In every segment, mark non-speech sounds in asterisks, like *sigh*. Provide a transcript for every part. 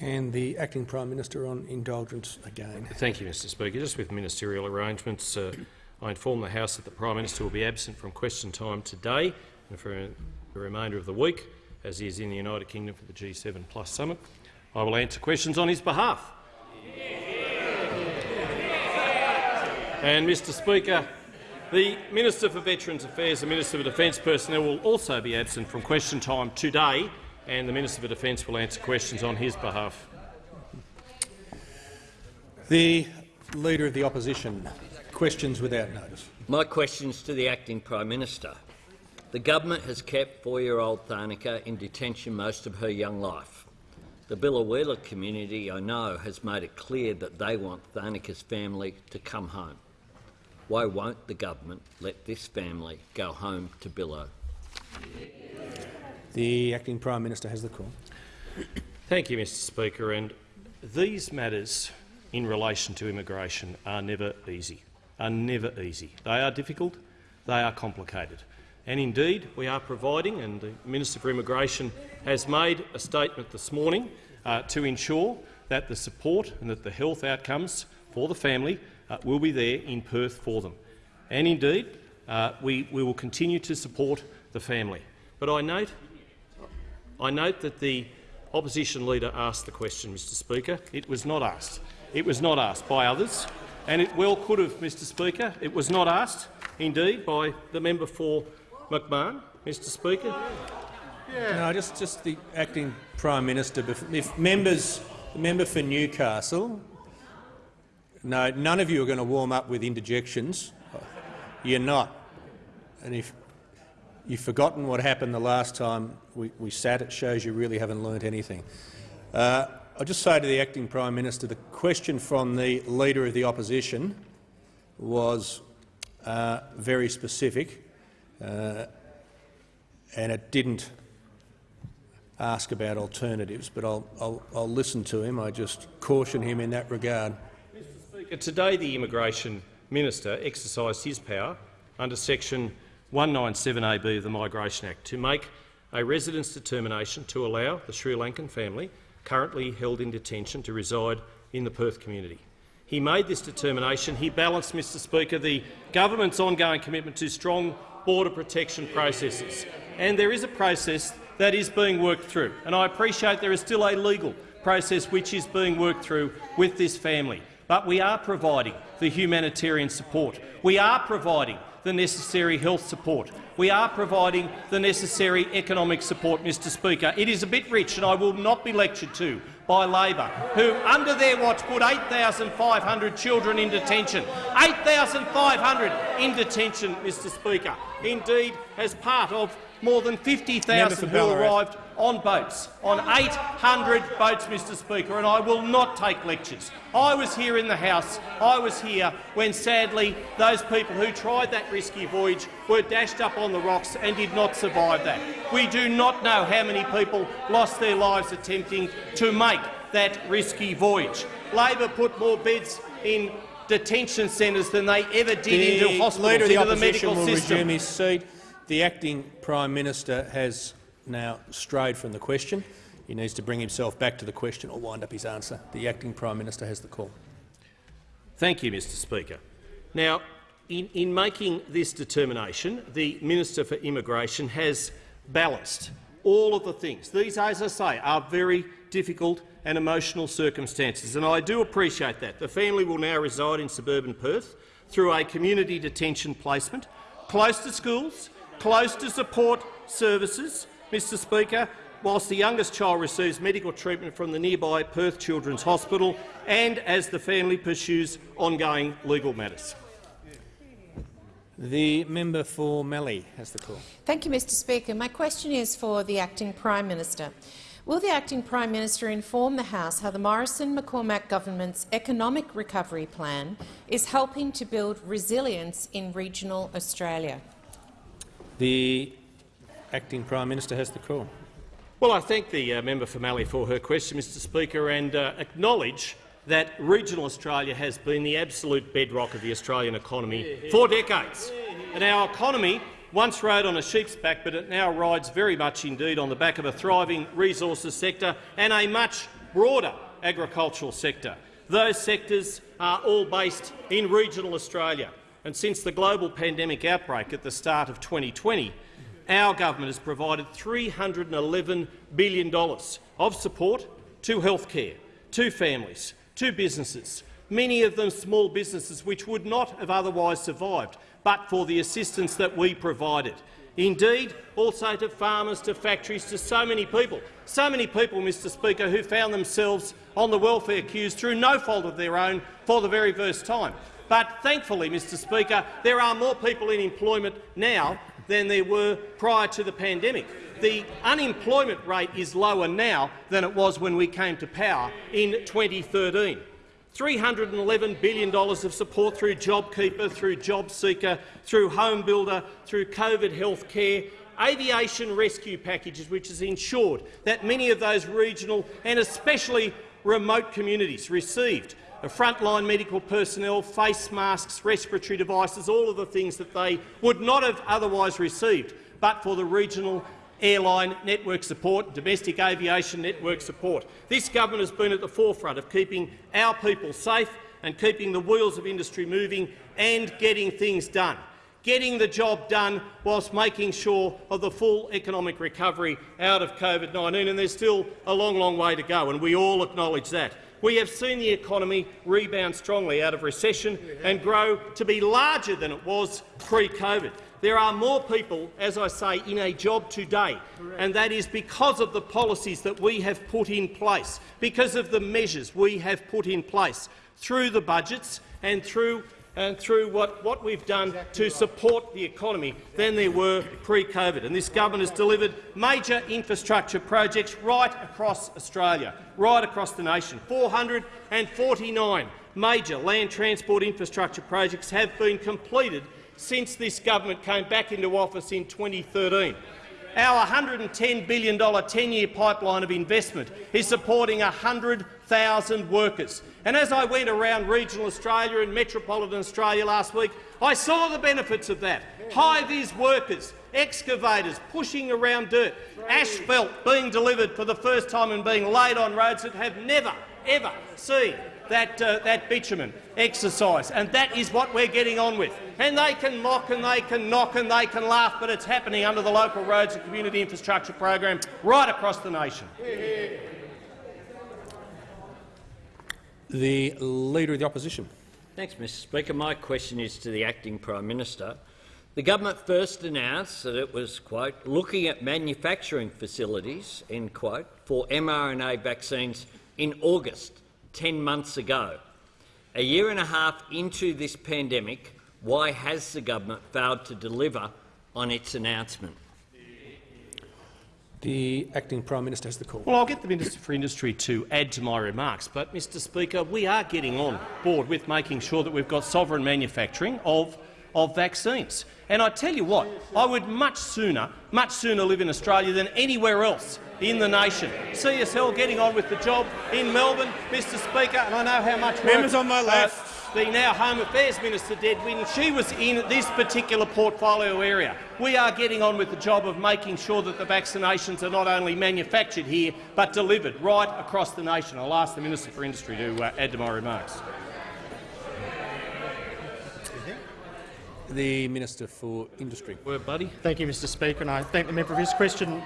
And the Acting Prime Minister on indulgence again. Thank you, Mr Speaker. Just with ministerial arrangements, uh, I inform the House that the Prime Minister will be absent from question time today and for the remainder of the week, as he is in the United Kingdom for the G7 Plus summit. I will answer questions on his behalf. And, Mr Speaker, the Minister for Veterans Affairs and Minister for Defence Personnel will also be absent from question time today, and the Minister for Defence will answer questions on his behalf. The Leader of the Opposition. Questions without notice. My questions to the Acting Prime Minister. The government has kept four-year-old Tharnicaa in detention most of her young life. The Biloela community, I know, has made it clear that they want Tharnicaa's family to come home. Why won't the government let this family go home to Bilo? The Acting Prime Minister has the call. Thank you, Mr Speaker. And these matters in relation to immigration are never easy, are never easy. They are difficult, they are complicated. And indeed, we are providing, and the Minister for Immigration has made a statement this morning uh, to ensure that the support and that the health outcomes for the family uh, will be there in Perth for them. And indeed, uh, we, we will continue to support the family. But I note, I note that the opposition leader asked the question, Mr Speaker. It was not asked. It was not asked by others, and it well could have, Mr Speaker. It was not asked, indeed, by the member for McMahon, Mr Speaker. Yeah. No, just, just the Acting Prime Minister. If members, the member for Newcastle, no, none of you are going to warm up with interjections. You're not. And if you've forgotten what happened the last time we, we sat, it shows you really haven't learnt anything. Uh, I'll just say to the Acting Prime Minister, the question from the Leader of the Opposition was uh, very specific, uh, and it didn't ask about alternatives, but I'll, I'll, I'll listen to him. I just caution him in that regard. Today the Immigration Minister exercised his power under section 197AB of the Migration Act to make a residence determination to allow the Sri Lankan family currently held in detention to reside in the Perth community. He made this determination. He balanced, Mr Speaker, the government's ongoing commitment to strong border protection processes. And there is a process that is being worked through, and I appreciate there is still a legal process which is being worked through with this family but we are providing the humanitarian support. We are providing the necessary health support. We are providing the necessary economic support, Mr Speaker. It is a bit rich, and I will not be lectured to by Labor, who, under their watch, put 8,500 children in detention. 8,500 in detention, Mr Speaker. Indeed, as part of more than 50,000 who arrived on boats, on 800 boats, Mr Speaker, and I will not take lectures. I was here in the House. I was here when, sadly, those people who tried that risky voyage were dashed up on the rocks and did not survive that. We do not know how many people lost their lives attempting to make that risky voyage. Labor put more beds in detention centres than they ever did the into hospitals, Leader of the into the medical will system. Resume his seat. The acting Prime Minister has now strayed from the question. He needs to bring himself back to the question or wind up his answer. The acting Prime Minister has the call. Thank you, Mr Speaker. Now, in, in making this determination, the Minister for Immigration has balanced all of the things. These, as I say, are very difficult and emotional circumstances, and I do appreciate that. The family will now reside in suburban Perth through a community detention placement, close to schools, close to support services, Mr Speaker, whilst the youngest child receives medical treatment from the nearby Perth Children's Hospital and as the family pursues ongoing legal matters. The member for Mallee has the call. Thank you, Mr Speaker. My question is for the Acting Prime Minister. Will the Acting Prime Minister inform the House how the Morrison-McCormack government's economic recovery plan is helping to build resilience in regional Australia? The Acting Prime Minister has the call. Well, I thank the uh, member for Mallee for her question, Mr Speaker, and uh, acknowledge that regional Australia has been the absolute bedrock of the Australian economy for decades. And our economy once rode on a sheep's back, but it now rides very much indeed on the back of a thriving resources sector and a much broader agricultural sector. Those sectors are all based in regional Australia. And since the global pandemic outbreak at the start of 2020, our government has provided $311 billion of support to healthcare, to families, to businesses, many of them small businesses which would not have otherwise survived but for the assistance that we provided. Indeed, also to farmers, to factories, to so many people. So many people, Mr Speaker, who found themselves on the welfare queues through no fault of their own for the very first time. But thankfully, Mr Speaker, there are more people in employment now than there were prior to the pandemic. The unemployment rate is lower now than it was when we came to power in 2013. $311 billion of support through JobKeeper, through JobSeeker, through Home Builder, through COVID health care, aviation rescue packages, which has ensured that many of those regional and especially remote communities received the frontline medical personnel, face masks, respiratory devices, all of the things that they would not have otherwise received but for the regional airline network support, domestic aviation network support. This government has been at the forefront of keeping our people safe and keeping the wheels of industry moving and getting things done getting the job done whilst making sure of the full economic recovery out of COVID-19, and there's still a long, long way to go, and we all acknowledge that. We have seen the economy rebound strongly out of recession and grow to be larger than it was pre-COVID. There are more people, as I say, in a job today, and that is because of the policies that we have put in place, because of the measures we have put in place through the budgets and through and through what, what we've done to support the economy than there were pre-COVID. And this government has delivered major infrastructure projects right across Australia, right across the nation. 449 major land transport infrastructure projects have been completed since this government came back into office in 2013. Our $110 billion 10-year pipeline of investment is supporting 100,000 workers. And as I went around regional Australia and metropolitan Australia last week, I saw the benefits of that. High-vis workers, excavators pushing around dirt, asphalt being delivered for the first time and being laid on roads that have never, ever seen that, uh, that bitumen exercise, and that is what we're getting on with. And they can mock and they can knock and they can laugh, but it's happening under the local roads and community infrastructure program right across the nation. The Leader of the Opposition. Thanks, Mr Speaker. My question is to the Acting Prime Minister. The government first announced that it was, quote, looking at manufacturing facilities, end quote, for mRNA vaccines in August 10 months ago. A year and a half into this pandemic, why has the government failed to deliver on its announcement? The Acting Prime Minister has the call. Well, I'll get the Minister for Industry to add to my remarks, but, Mr Speaker, we are getting on board with making sure that we've got sovereign manufacturing of, of vaccines. And I tell you what, I would much sooner, much sooner live in Australia than anywhere else in the nation. CSL getting on with the job in Melbourne, Mr Speaker, and I know how much Members on my left. Uh, the now Home Affairs Minister did when she was in this particular portfolio area. We are getting on with the job of making sure that the vaccinations are not only manufactured here but delivered right across the nation. I'll ask the Minister for Industry to uh, add to my remarks. The Minister for Industry. Word, buddy. Thank you, Mr Speaker, and I thank the member for his question.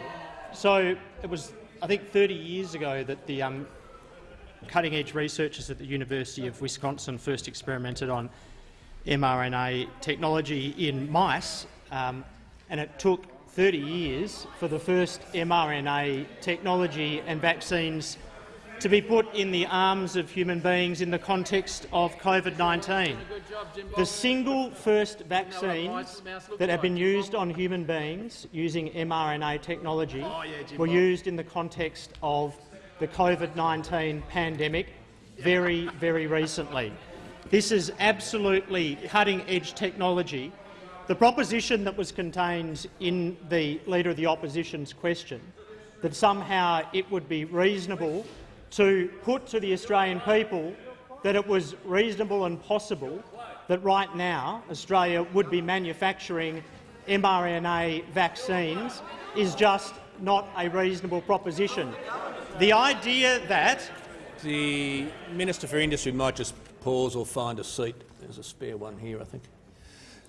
So it was, I think, 30 years ago that the um, cutting-edge researchers at the University of Wisconsin first experimented on mRNA technology in mice, um, and it took 30 years for the first mRNA technology and vaccines to be put in the arms of human beings in the context of COVID-19. The single first vaccines that have been used on human beings using mRNA technology oh, were used in the context of the COVID-19 pandemic very, very recently. This is absolutely cutting-edge technology. The proposition that was contained in the Leader of the Opposition's question, that somehow it would be reasonable to put to the Australian people that it was reasonable and possible that right now Australia would be manufacturing mRNA vaccines is just not a reasonable proposition. The idea that The Minister for Industry might just pause or find a seat. There's a spare one here, I think.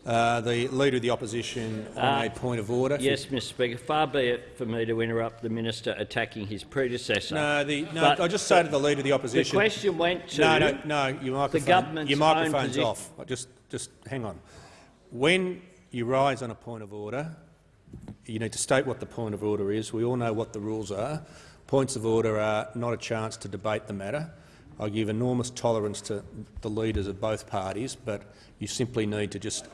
Uh, the Leader of the Opposition on a point of order. Yes, Mr Speaker. Far be it for me to interrupt the minister attacking his predecessor. No, the, no But I just say to the Leader of the Opposition— the question went to No, no, no, your microphone, government's your microphone's off. Just, just hang on. When you rise on a point of order, you need to state what the point of order is. We all know what the rules are. Points of order are not a chance to debate the matter. I give enormous tolerance to the leaders of both parties, but you simply need to just.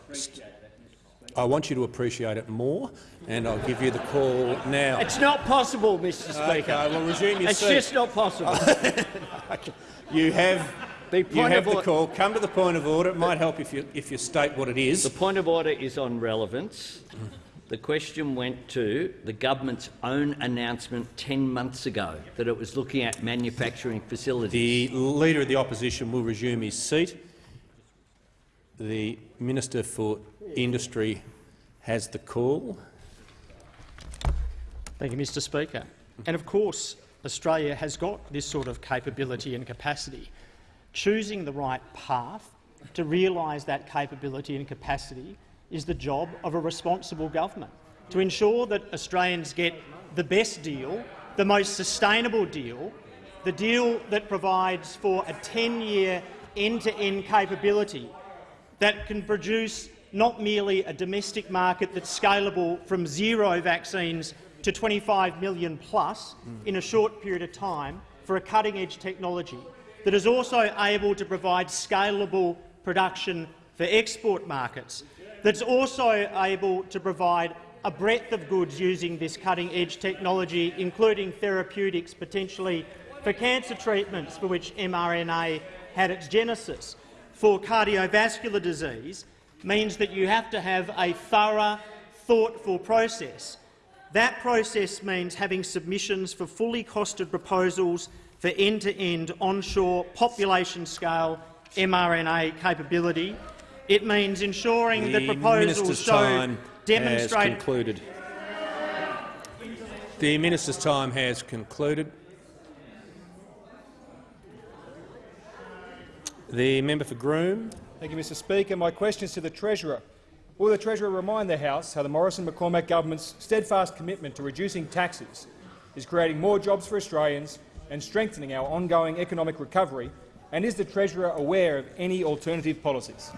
I want you to appreciate it more, and I'll give you the call now. It's not possible, Mr Speaker. Okay, well, resume your it's seat. just not possible. *laughs* You have, The point you have of the call. Come to the point of order. It might help if you, if you state what it is. The point of order is on relevance. The question went to the government's own announcement 10 months ago that it was looking at manufacturing facilities. The Leader of the Opposition will resume his seat. The Minister for Industry has the call. Thank you, Mr Speaker. And of course, Australia has got this sort of capability and capacity. Choosing the right path to realise that capability and capacity is the job of a responsible government, to ensure that Australians get the best deal, the most sustainable deal, the deal that provides for a 10-year end-to-end capability that can produce not merely a domestic market that's scalable from zero vaccines to 25 million plus mm. in a short period of time for a cutting-edge technology, that is also able to provide scalable production for export markets, that's also able to provide a breadth of goods using this cutting-edge technology, including therapeutics potentially for cancer treatments for which mRNA had its genesis, for cardiovascular disease, means that you have to have a thorough, thoughtful process. That process means having submissions for fully costed proposals for end-to-end onshore population-scale mRNA capability. It means ensuring that The proposals Minister's show time has demonstrate concluded. The Minister's time has concluded. The member for Groom. Thank you, Mr Speaker. My question is to the Treasurer. Will the Treasurer remind the House how the Morrison-McCormack government's steadfast commitment to reducing taxes is creating more jobs for Australians and strengthening our ongoing economic recovery, and is the Treasurer aware of any alternative policies?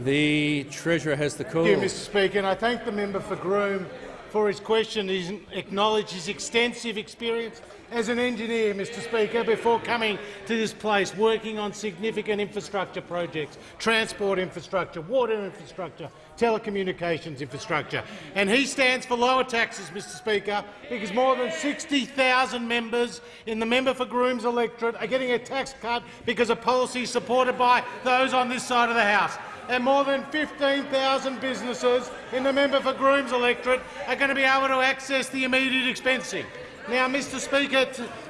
The Treasurer has the call. Thank you, Mr Speaker, and I thank the member for Groom for his question. He's acknowledged his extensive experience as an engineer, Mr Speaker, before coming to this place, working on significant infrastructure projects, transport infrastructure, water infrastructure, telecommunications infrastructure. And he stands for lower taxes, Mr Speaker, because more than 60,000 members in the member for Groom's electorate are getting a tax cut because of policies supported by those on this side of the House and more than 15,000 businesses in the member for Groom's electorate are going to be able to access the immediate expensing. Now, Mr Speaker,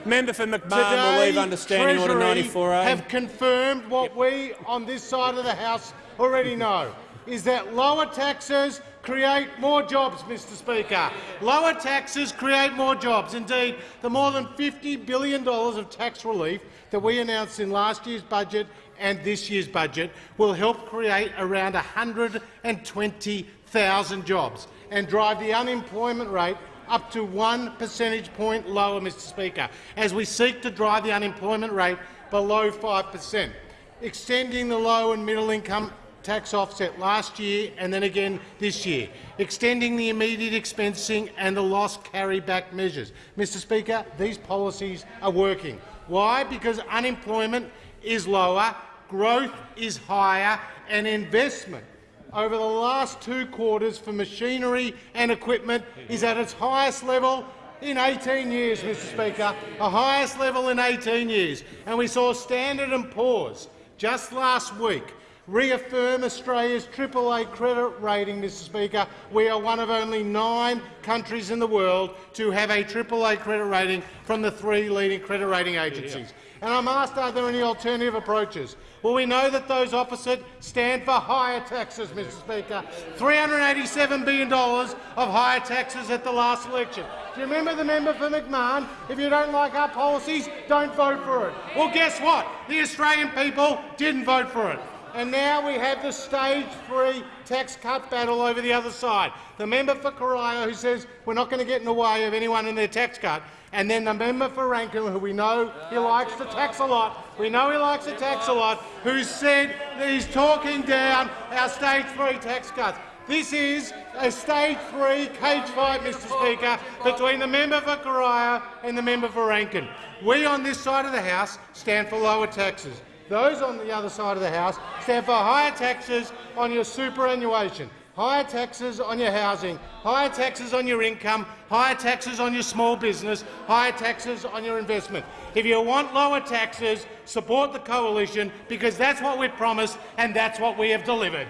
Member for McMahon today will leave understanding order Treasury 94A. have confirmed what we on this side of the House already know, is that lower taxes create more jobs, Mr Speaker. Lower taxes create more jobs. Indeed, the more than $50 billion of tax relief that we announced in last year's budget and this year's budget will help create around 120,000 jobs and drive the unemployment rate up to one percentage point lower, Mr Speaker, as we seek to drive the unemployment rate below 5 per cent, extending the low and middle income tax offset last year and then again this year, extending the immediate expensing and the loss carryback measures. Mr Speaker, these policies are working. Why? Because unemployment is lower, growth is higher and investment over the last two quarters for machinery and equipment is at its highest level in 18 years, Mr Speaker, the highest level in 18 years. And we saw Standard and Poor's just last week reaffirm Australia's AAA credit rating, Mr Speaker. We are one of only nine countries in the world to have a AAA credit rating from the three leading credit rating agencies. And I'm asked, are there any alternative approaches? Well, we know that those opposite stand for higher taxes, Mr Speaker. $387 billion of higher taxes at the last election. Do you remember the member for McMahon? If you don't like our policies, don't vote for it. Well, guess what? The Australian people didn't vote for it. And now we have the stage three tax cut battle over the other side. The member for Corio who says we're not going to get in the way of anyone in their tax cut, and then the member for Rankin, who we know he likes to tax a lot, we know he likes to tax a lot, who said that he's talking down our stage three tax cuts. This is a stage three cage fight, Mr Speaker, between the member for Corio and the member for Rankin. We on this side of the House stand for lower taxes. Those on the other side of the House stand for higher taxes on your superannuation, higher taxes on your housing, higher taxes on your income, higher taxes on your small business, higher taxes on your investment. If you want lower taxes, support the coalition because that's what we promised and that's what we have delivered.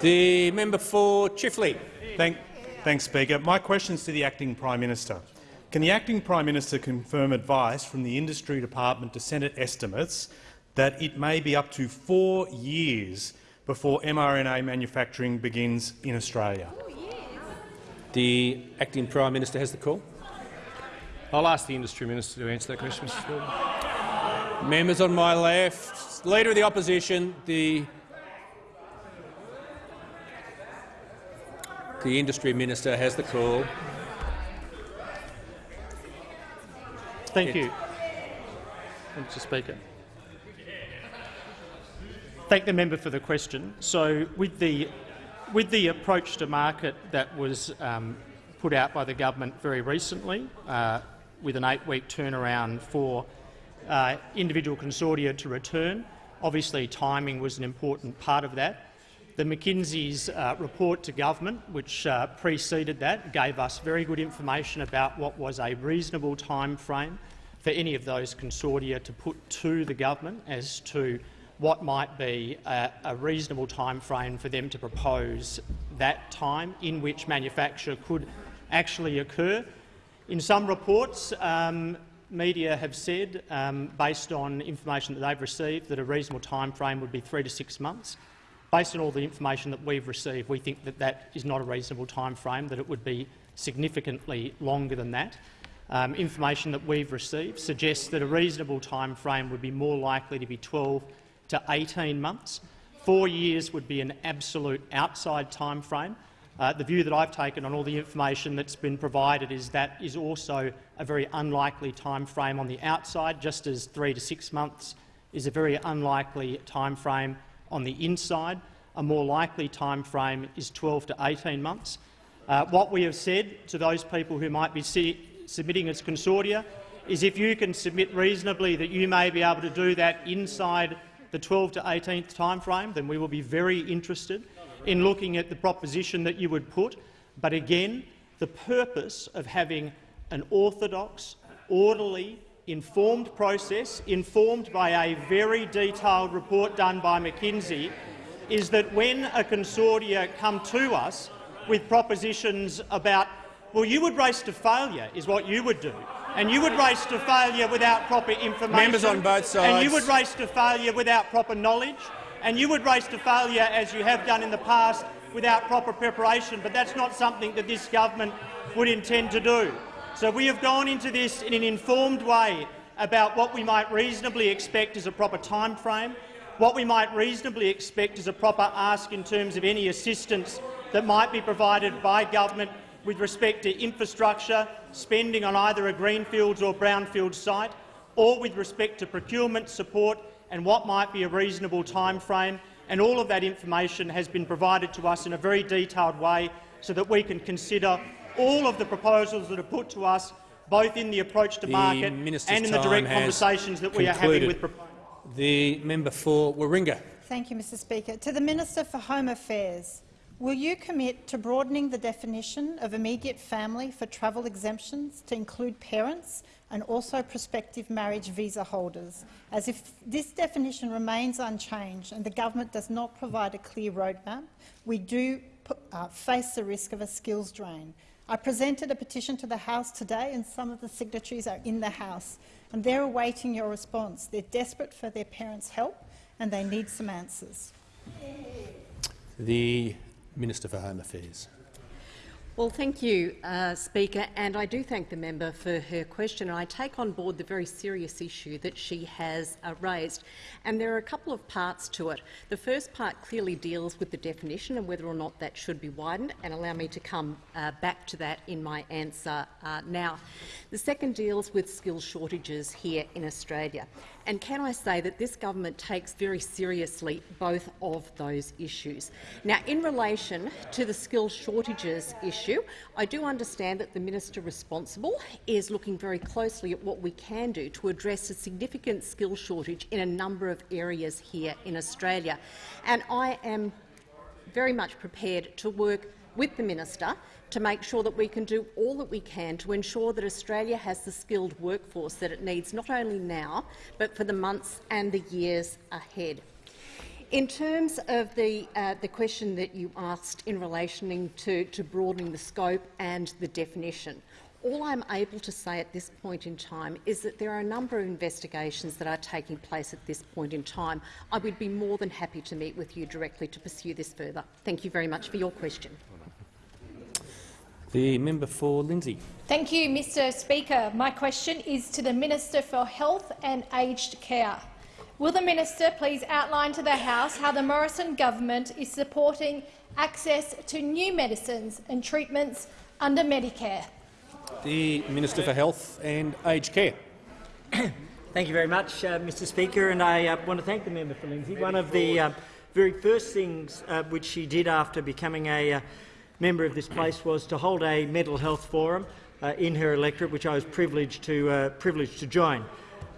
The member for Chifley. Thank, thanks, Speaker. My question is to the Acting Prime Minister. Can the Acting Prime Minister confirm advice from the Industry Department to Senate estimates that it may be up to four years before mRNA manufacturing begins in Australia? Oh, the acting Prime Minister has the call. I'll ask the Industry Minister to answer that question, Mr Speaker. Members on my left, Leader of the Opposition, the the Industry Minister has the call. Thank you, Mr Speaker. Thank the member for the question. So, with the with the approach to market that was um, put out by the government very recently, uh, with an eight-week turnaround for uh, individual consortia to return, obviously timing was an important part of that. The McKinsey's uh, report to government, which uh, preceded that, gave us very good information about what was a reasonable time frame for any of those consortia to put to the government as to what might be a, a, reasonable time frame for them to propose that time in which manufacture could actually occur. In some reports, um, media have said, um, based on information that they've received, that a reasonable time frame would be three to six months. Based on all the information that we've received, we think that that is not a reasonable time frame, that it would be significantly longer than that. Um, information that we've received suggests that a reasonable time frame would be more likely to be 12 to 18 months. Four years would be an absolute outside time frame. Uh, the view that I've taken on all the information that's been provided is that is also a very unlikely time frame on the outside, just as three to six months is a very unlikely time frame on the inside. A more likely time frame is 12 to 18 months. Uh, what we have said to those people who might be submitting as consortia is if you can submit reasonably that you may be able to do that inside the 12 to 18th time frame, then we will be very interested in looking at the proposition that you would put. But again, the purpose of having an orthodox, orderly, informed process, informed by a very detailed report done by McKinsey, is that when a consortia come to us with propositions about, well, you would race to failure, is what you would do and you would race to failure without proper information. Members on both sides. And you would race to failure without proper knowledge. And you would race to failure, as you have done in the past, without proper preparation. But that's not something that this government would intend to do. So we have gone into this in an informed way about what we might reasonably expect as a proper time frame, what we might reasonably expect as a proper ask in terms of any assistance that might be provided by government with respect to infrastructure, spending on either a greenfields or brownfield site, or with respect to procurement support and what might be a reasonable time frame. And all of that information has been provided to us in a very detailed way so that we can consider all of the proposals that are put to us, both in the approach to the market Minister's and in the direct conversations that we concluded. are having with proponents. The member for Warringah. Thank you, Mr Speaker. To the Minister for Home Affairs. Will you commit to broadening the definition of immediate family for travel exemptions to include parents and also prospective marriage visa holders, as if this definition remains unchanged and the government does not provide a clear roadmap, we do uh, face the risk of a skills drain. I presented a petition to the House today and some of the signatories are in the House and they're awaiting your response. They're desperate for their parents' help and they need some answers. The Minister for Home Affairs. Well, thank you, uh, Speaker, and I do thank the member for her question. And I take on board the very serious issue that she has uh, raised, and there are a couple of parts to it. The first part clearly deals with the definition and whether or not that should be widened, and allow me to come uh, back to that in my answer uh, now. The second deals with skill shortages here in Australia. And can I say that this government takes very seriously both of those issues. Now, in relation to the skill shortages issue, I do understand that the minister responsible is looking very closely at what we can do to address a significant skill shortage in a number of areas here in Australia. And I am very much prepared to work with the minister to make sure that we can do all that we can to ensure that Australia has the skilled workforce that it needs, not only now, but for the months and the years ahead. In terms of the, uh, the question that you asked in relation to, to broadening the scope and the definition, all I'm able to say at this point in time is that there are a number of investigations that are taking place at this point in time. I would be more than happy to meet with you directly to pursue this further. Thank you very much for your question. The member for Lindsay. Thank you, Mr Speaker. My question is to the Minister for Health and Aged Care. Will the minister please outline to the House how the Morrison government is supporting access to new medicines and treatments under Medicare? The Minister for Health and Aged Care. *coughs* Thank you very much, uh, Mr Speaker, and I uh, want to thank the member for Lindsay. One of the uh, very first things uh, which she did after becoming a uh, member of this place was to hold a mental health forum uh, in her electorate, which I was privileged to, uh, privileged to join.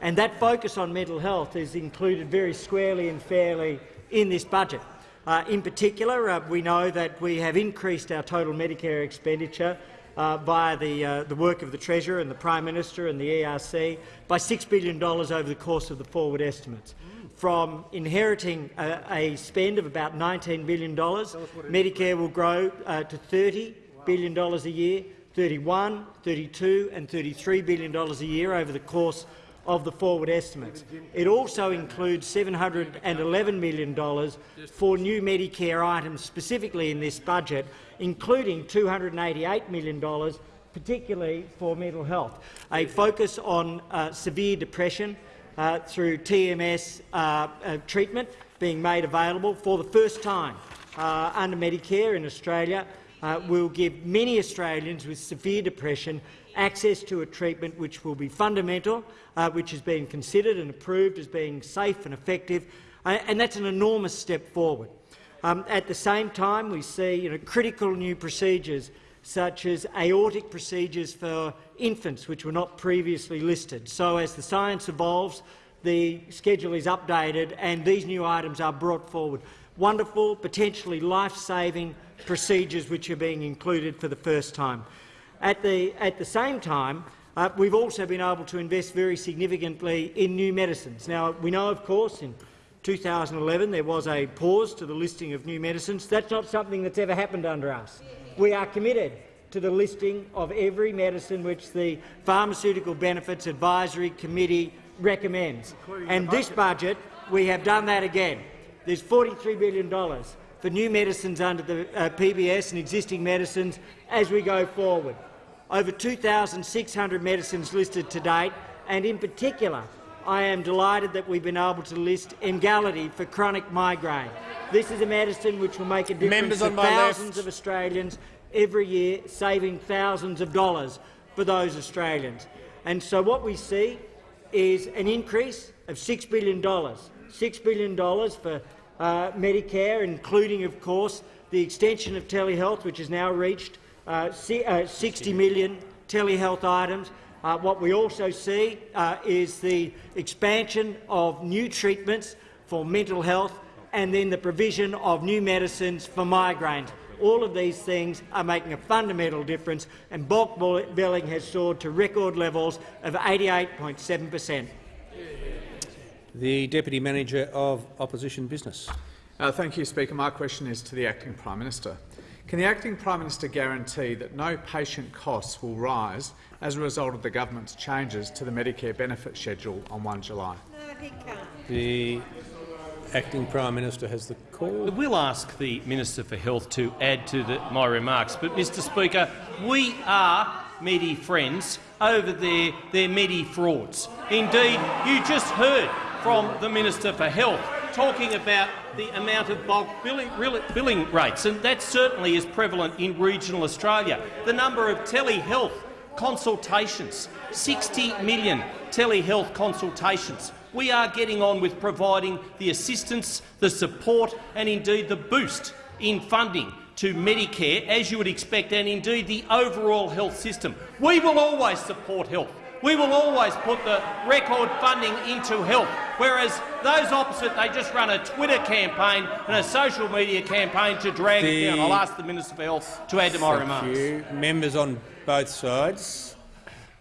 And that focus on mental health is included very squarely and fairly in this budget. Uh, in particular, uh, we know that we have increased our total Medicare expenditure uh, via the, uh, the work of the Treasurer and the Prime Minister and the ERC by $6 billion over the course of the forward estimates. From inheriting a, a, spend of about $19 billion, Medicare will grow uh, to $30 billion a year, 31, 32 and $33 billion a year over the course of the forward estimates. It also includes $711 million for new Medicare items specifically in this budget, including $288 million particularly for mental health, a focus on uh, severe depression, uh, through TMS uh, uh, treatment being made available for the first time uh, under Medicare in Australia uh, will give many Australians with severe depression access to a treatment which will be fundamental, uh, which is being considered and approved as being safe and effective, and that's an enormous step forward. Um, at the same time, we see you know, critical new procedures such as aortic procedures for infants, which were not previously listed. So as the science evolves, the schedule is updated and these new items are brought forward. Wonderful, potentially life-saving procedures which are being included for the first time. At the, at the same time, uh, we've also been able to invest very significantly in new medicines. Now, we know, of course, in 2011 there was a pause to the listing of new medicines. That's not something that's ever happened under us. We are committed to the listing of every medicine which the Pharmaceutical Benefits Advisory Committee recommends. And this budget, we have done that again. There's $43 billion for new medicines under the uh, PBS and existing medicines as we go forward. Over 2,600 medicines listed to date, and in particular, I am delighted that we've been able to list Emgality for chronic migraine. This is a medicine which will make a difference to thousands left. of Australians every year, saving thousands of dollars for those Australians. And so what we see is an increase of $6 billion. $6 billion for uh, Medicare, including, of course, the extension of telehealth, which has now reached uh, uh 60 million telehealth items. Uh, what we also see uh, is the expansion of new treatments for mental health and then the provision of new medicines for migraines. All of these things are making a fundamental difference, and bulk billing has soared to record levels of 88.7 per cent. The Deputy Manager of Opposition Business. Uh, thank you, Speaker. My question is to the Acting Prime Minister. Can the Acting Prime Minister guarantee that no patient costs will rise as a result of the government's changes to the Medicare benefit schedule on 1 July? No, he can't. The Acting Prime Minister has the call. We'll ask the Minister for Health to add to the, my remarks, but, Mr Speaker, we are Medi friends over their, their Medi frauds. Indeed, you just heard from the Minister for Health talking about the amount of bulk billing, billing rates, and that certainly is prevalent in regional Australia. The number of telehealth consultations, 60 million telehealth consultations. We are getting on with providing the assistance, the support and indeed the boost in funding to Medicare, as you would expect, and indeed the overall health system. We will always support health. We will always put the record funding into health, whereas those opposite, they just run a Twitter campaign and a social media campaign to drag the, it down. I'll ask the Minister for Health to add to my remarks. You. Members on both sides.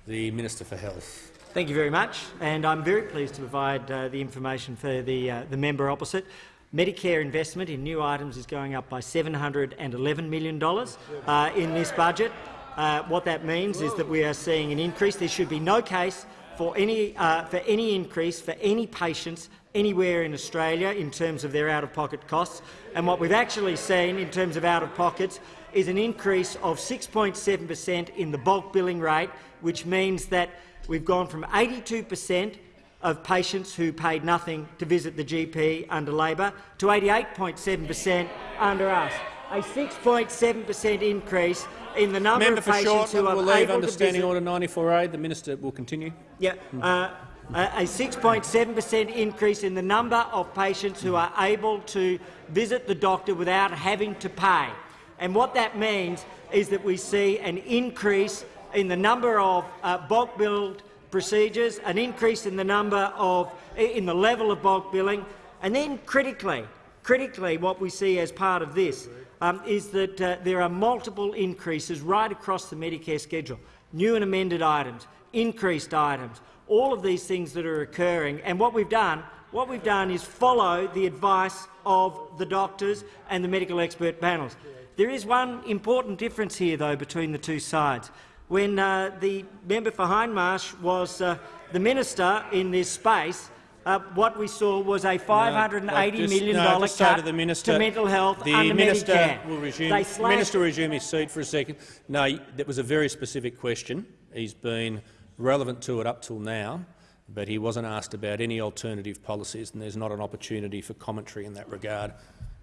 The Minister for Health. Thank you very much, and I'm very pleased to provide uh, the information for the, uh, the member opposite. Medicare investment in new items is going up by $711 million uh, in this budget. Uh, what that means is that we are seeing an increase. There should be no case for any, uh, for any increase for any patients anywhere in Australia in terms of their out-of-pocket costs. And what we've actually seen in terms of out-of-pockets is an increase of 6.7 per cent in the bulk billing rate, which means that we've gone from 82 per cent of patients who paid nothing to visit the GP under Labor to 88.7 per cent under us, a 6.7 per cent increase in the number Member of patients Shortland who are leave able understanding to visit. order 94A. The minister will continue. Yeah, uh, a 6.7 per cent increase in the number of patients who are able to visit the doctor without having to pay. And what that means is that we see an increase in the number of uh, bulk billed procedures, an increase in the number of in the level of bulk billing, and then critically, critically, what we see as part of this um, is that uh, there are multiple increases right across the Medicare schedule, new and amended items, increased items, all of these things that are occurring. And what we've done, what we've done is follow the advice of the doctors and the medical expert panels. There is one important difference here, though, between the two sides. When uh, the member for Hindmarsh was uh, the minister in this space, uh, what we saw was a $580 No, just- million no, cut to the minister, mental health the under minister Medicare. Will resume, They slashed- minister will resume his seat for a second. No, that was a very specific question. He's been relevant to it up till now, but he wasn't asked about any alternative policies, and there's not an opportunity for commentary in that regard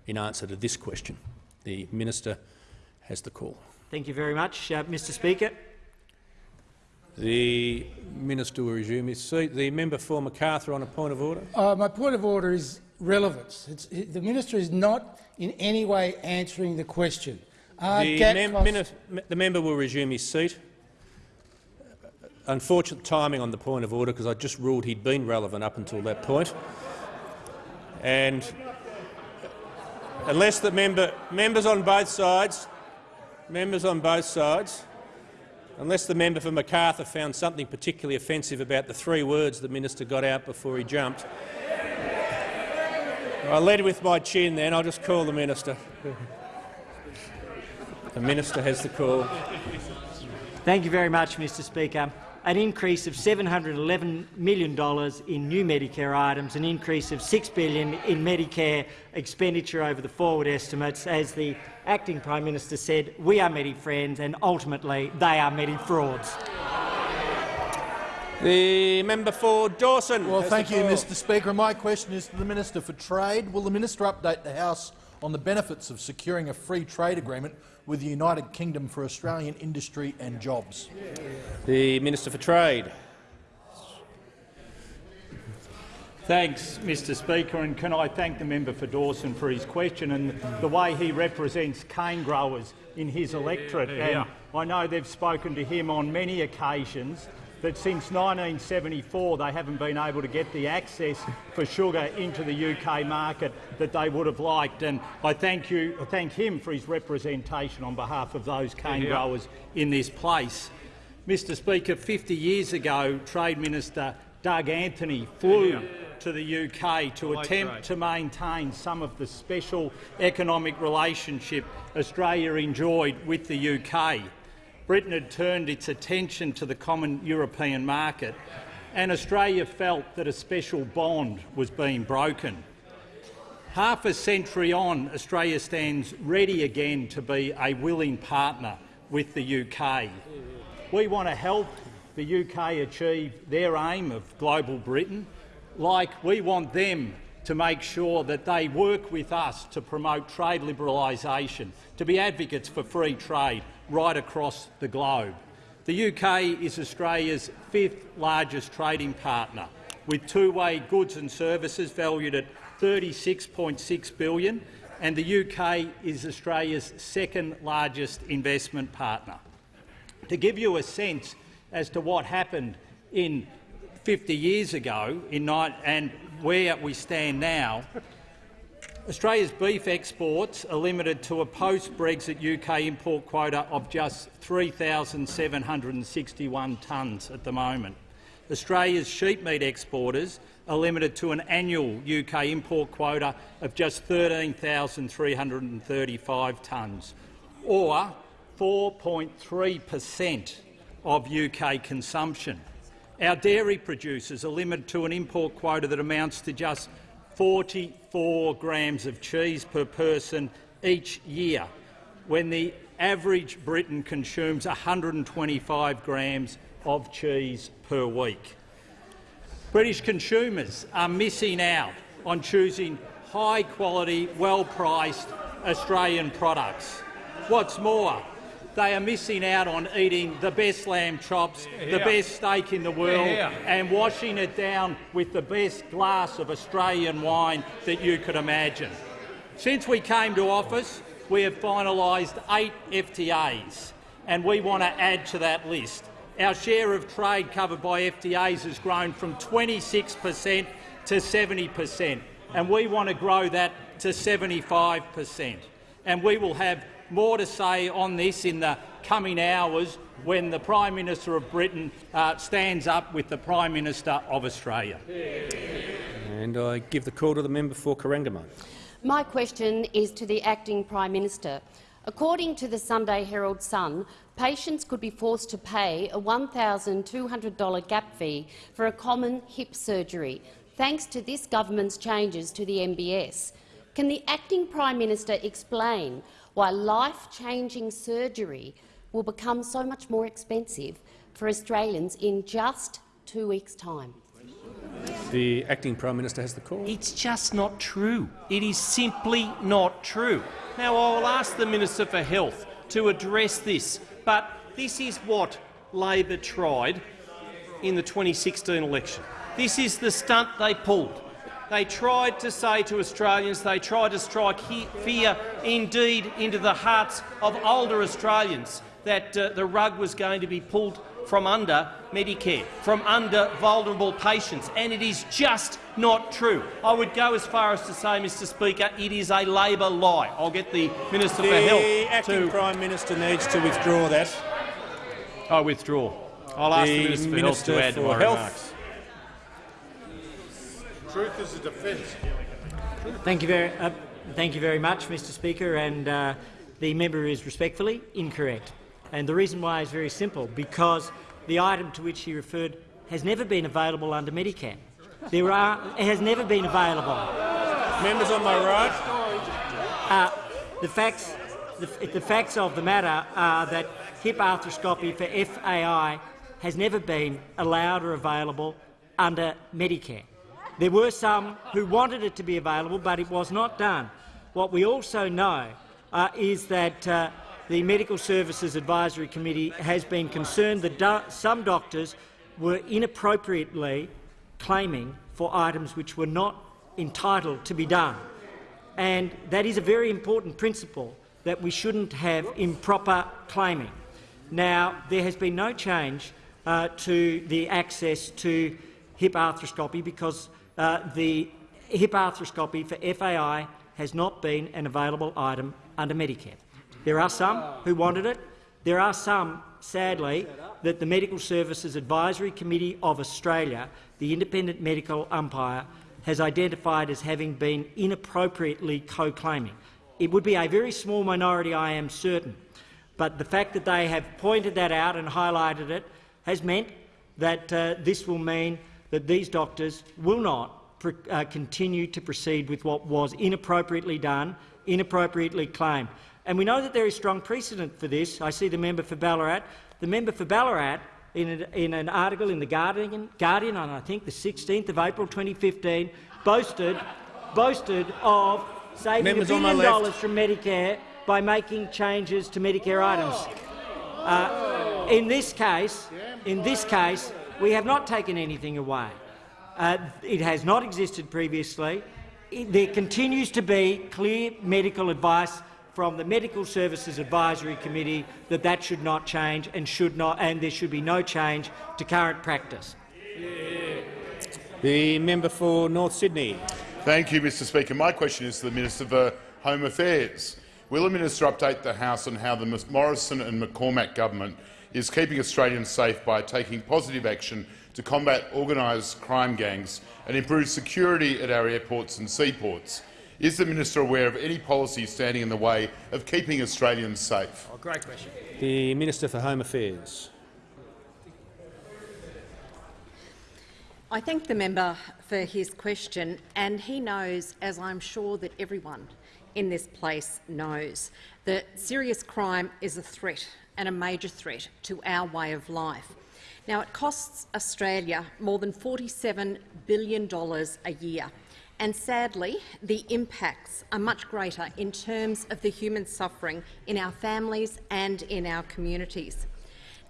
in answer to this question. The minister has the call. Thank you very much, uh, Mr Speaker. The minister will resume his seat. The member for Macarthur on a point of order. Uh, my point of order is relevance. It's, it, the minister is not in any way answering the question. Are The, mem- costs- the member will resume his seat. Unfortunate timing on the point of order because I just ruled he'd been relevant up until that point. And unless the member, members on both sides, members on both sides, unless the member for Macarthur found something particularly offensive about the three words the minister got out before he jumped, I led with my chin. Then I'll just call the minister. The minister has the call. Thank you very much, Mr Speaker. An increase of $711 million in new Medicare items, an increase of 6 billion in Medicare expenditure over the forward estimates. As the acting Prime Minister said, we are Medi friends and ultimately they are Medi frauds. The member for Dawson. Well, thank you. Mr Speaker. My question is to the Minister for Trade. Will the minister update the House on the benefits of securing a free trade agreement with the United Kingdom for Australian industry and jobs? The Minister for Trade. Thanks, Mr Speaker, and can I thank the member for Dawson for his question and the way he represents cane growers in his electorate. Yeah, yeah. And I know they've spoken to him on many occasions that since 1974 they haven't been able to get the access for sugar into the UK market that they would have liked. And I thank you, I thank him for his representation on behalf of those cane Yeah. growers in this place. Mr Speaker, 50 years ago, Trade Minister Doug Anthony flew Yeah. to the UK to attempt to maintain some of the special economic relationship Australia enjoyed with the UK. Britain had turned its attention to the common European market, and Australia felt that a special bond was being broken. Half a century on, Australia stands ready again to be a willing partner with the UK. We want to help the UK achieve their aim of global Britain, like we want them to make sure that they work with us to promote trade liberalisation, to be advocates for free trade right across the globe. The UK is Australia's fifth largest trading partner, with two-way goods and services valued at 36.6 billion, and the UK is Australia's second largest investment partner. To give you a sense as to what happened in 50 years ago in and where we stand now, Australia's beef exports are limited to a post-Brexit UK import quota of just 3,761 tonnes at the moment. Australia's sheep meat exporters are limited to an annual UK import quota of just 13,335 tonnes, or 4.3 per cent of UK consumption. Our dairy producers are limited to an import quota that amounts to just 44 grams of cheese per person each year, when the average Briton consumes 125 grams of cheese per week. British consumers are missing out on choosing high-quality, well-priced Australian products. What's more, they are missing out on eating the best lamb chops, the Yeah. best steak in the world, Yeah. and washing it down with the best glass of Australian wine that you could imagine. Since we came to office, we have finalised eight FTAs, and we want to add to that list. Our share of trade covered by FTAs has grown from 26 per cent to 70 per cent, and we want to grow that to 75 per cent. And we will have more to say on this in the coming hours when the Prime Minister of Britain uh, stands up with the Prime Minister of Australia. And I give the call to the member for Corangamite. My question is to the Acting Prime Minister. According to the Sunday Herald Sun, patients could be forced to pay a $1,200 gap fee for a common hip surgery, thanks to this government's changes to the MBS. Can the Acting Prime Minister explain why life-changing surgery will become so much more expensive for Australians in just two weeks' time? The acting Prime Minister has the call. It's just not true. It is simply not true. Now, I will ask the Minister for Health to address this, but this is what Labor tried in the 2016 election. This is the stunt they pulled. They tried to say to Australians, they tried to strike he fear, indeed, into the hearts of older Australians that uh, the rug was going to be pulled from under Medicare, from under vulnerable patients, and it is just not true. I would go as far as to say, Mr Speaker, it is a Labor lie. I'll get the Minister for Health The acting to Prime Minister needs to withdraw that. I withdraw. I'll ask the, The Minister for Health to add to for my Health. remarks. Truth is a defence. Thank you very, uh, thank you very much, Mr Speaker. And uh, the member is respectfully incorrect. And the reason why is very simple, because the item to which he referred has never been available under Medicare. There are, it has never been available. Members on my right. Uh, the facts, the, the facts of the matter are that hip arthroscopy for FAI has never been allowed or available under Medicare. There were some who wanted it to be available, but it was not done. What we also know uh, is that uh, the Medical Services Advisory Committee has been concerned that do some doctors were inappropriately claiming for items which were not entitled to be done. And that is a very important principle that we shouldn't have improper claiming. Now, there has been no change uh, to the access to hip arthroscopy because uh, the hip arthroscopy for FAI has not been an available item under Medicare. There are some who wanted it. There are some, sadly, that the Medical Services Advisory Committee of Australia, the independent medical umpire, has identified as having been inappropriately co-claiming. It would be a very small minority, I am certain, but the fact that they have pointed that out and highlighted it has meant that uh, this will mean that these doctors will not uh, continue to proceed with what was inappropriately done, inappropriately claimed. And we know that there is strong precedent for this. I see the member for Ballarat. The member for Ballarat, in, a, in an article in the Guardian, Guardian on I think the 16th of April 2015, boasted, boasted of saving Members a billion dollars from Medicare by making changes to Medicare items. Uh, in this case, in this case, we have not taken anything away. Uh, it has not existed previously. It, there continues to be clear medical advice from the Medical Services Advisory Committee that that should not change and should not, and there should be no change to current practice. The member for North Sydney. Thank you, Mr Speaker. My question is to the Minister for Home Affairs. Will the minister update the House on how the Morrison and McCormack government is keeping Australians safe by taking positive action to combat organised crime gangs and improve security at our airports and seaports. Is the minister aware of any policy standing in the way of keeping Australians safe? Oh, great question. The Minister for Home Affairs. I thank the member for his question, and he knows, as I'm sure that everyone in this place knows, that serious crime is a threat and a major threat to our way of life. Now, it costs Australia more than $47 billion a year, and sadly, the impacts are much greater in terms of the human suffering in our families and in our communities.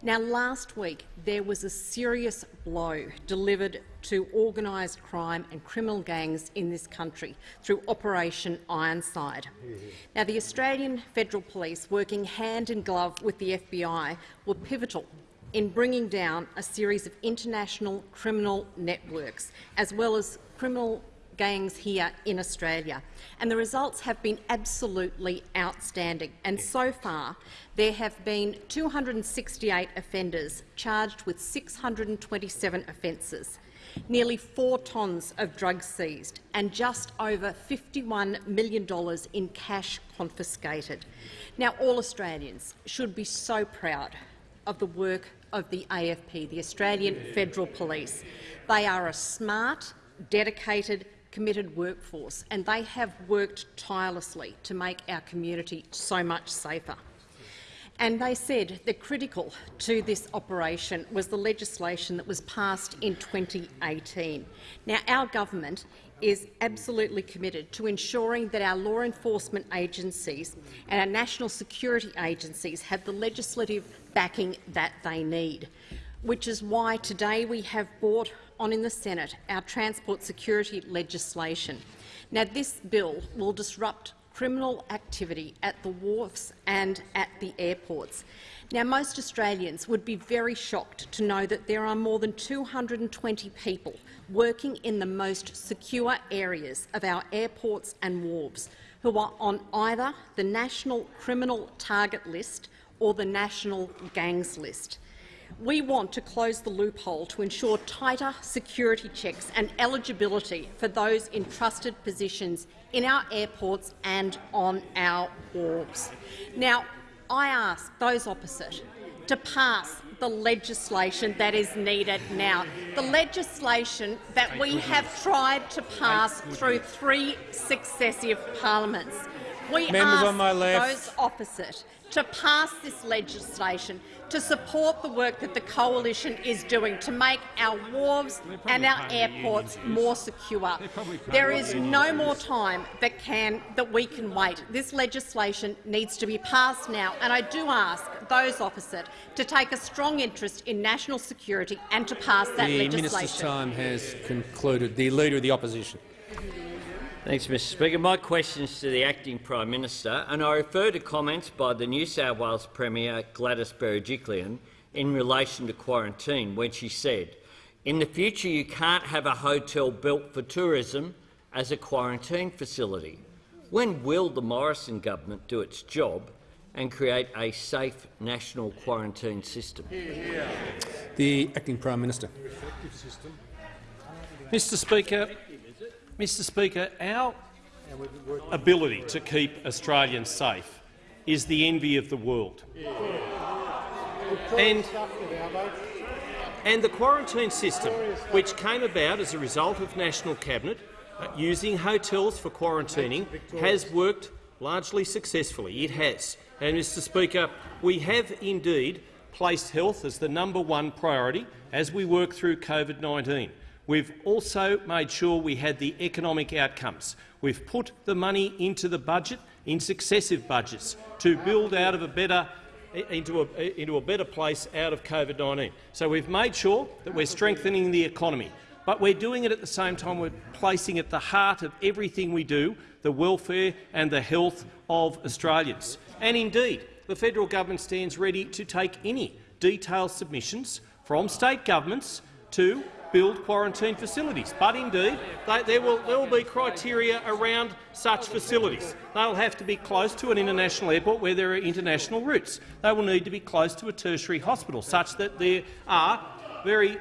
Now, last week there was a serious blow delivered to organised crime and criminal gangs in this country through Operation Ironside. Now, the Australian Federal Police, working hand in glove with the FBI, were pivotal in bringing down a series of international criminal networks, as well as criminal gangs here in Australia. And the results have been absolutely outstanding. And so far, there have been 268 offenders charged with 627 offences, nearly four tonnes of drugs seized and just over $51 million in cash confiscated. Now, all Australians should be so proud of the work of the AFP, the Australian Federal Police. They are a smart, dedicated, committed workforce, and they have worked tirelessly to make our community so much safer. And they said the critical to this operation was the legislation that was passed in 2018. Now, our government is absolutely committed to ensuring that our law enforcement agencies and our national security agencies have the legislative backing that they need, which is why today we have brought on in the Senate our transport security legislation. Now, this bill will disrupt criminal activity at the wharfs and at the airports. Now, most Australians would be very shocked to know that there are more than 220 people working in the most secure areas of our airports and wharves who are on either the National Criminal Target List or the national gangs list. We want to close the loophole to ensure tighter security checks and eligibility for those in trusted positions in our airports and on our wharves. Now, I ask those opposite to pass the legislation that is needed now, the legislation that we have tried to pass through three successive parliaments. We Members ask on my left. those opposite to pass this legislation to support the work that the coalition is doing to make our wharves and our airports more secure. There is no more time that, can, that we can wait. This legislation needs to be passed now, and I do ask those opposite to take a strong interest in national security and to pass that the legislation. The minister's time has concluded. The Leader of the Opposition. Thanks, Mr Speaker. My question is to the Acting Prime Minister, and I refer to comments by the New South Wales Premier Gladys Berejiklian in relation to quarantine when she said, in the future you can't have a hotel built for tourism as a quarantine facility. When will the Morrison government do its job and create a safe national quarantine system? The Acting Prime Minister. Mr Speaker, Mr Speaker, our ability to keep Australians safe is the envy of the world. And, and the quarantine system, which came about as a result of National Cabinet uh, using hotels for quarantining, has worked largely successfully. It has. And, Mr Speaker, we have indeed placed health as the number one priority as we work through COVID-19. We've also made sure we had the economic outcomes. We've put the money into the budget in successive budgets to build out of a better into a, into a better place out of COVID-19. So we've made sure that we're strengthening the economy, but we're doing it at the same time we're placing at the heart of everything we do the welfare and the health of Australians. And indeed, the federal government stands ready to take any detailed submissions from state governments to build quarantine facilities. But indeed, they, there, will, there will be criteria around such facilities. They'll have to be close to an international airport where there are international routes. They will need to be close to a tertiary hospital, such that there are very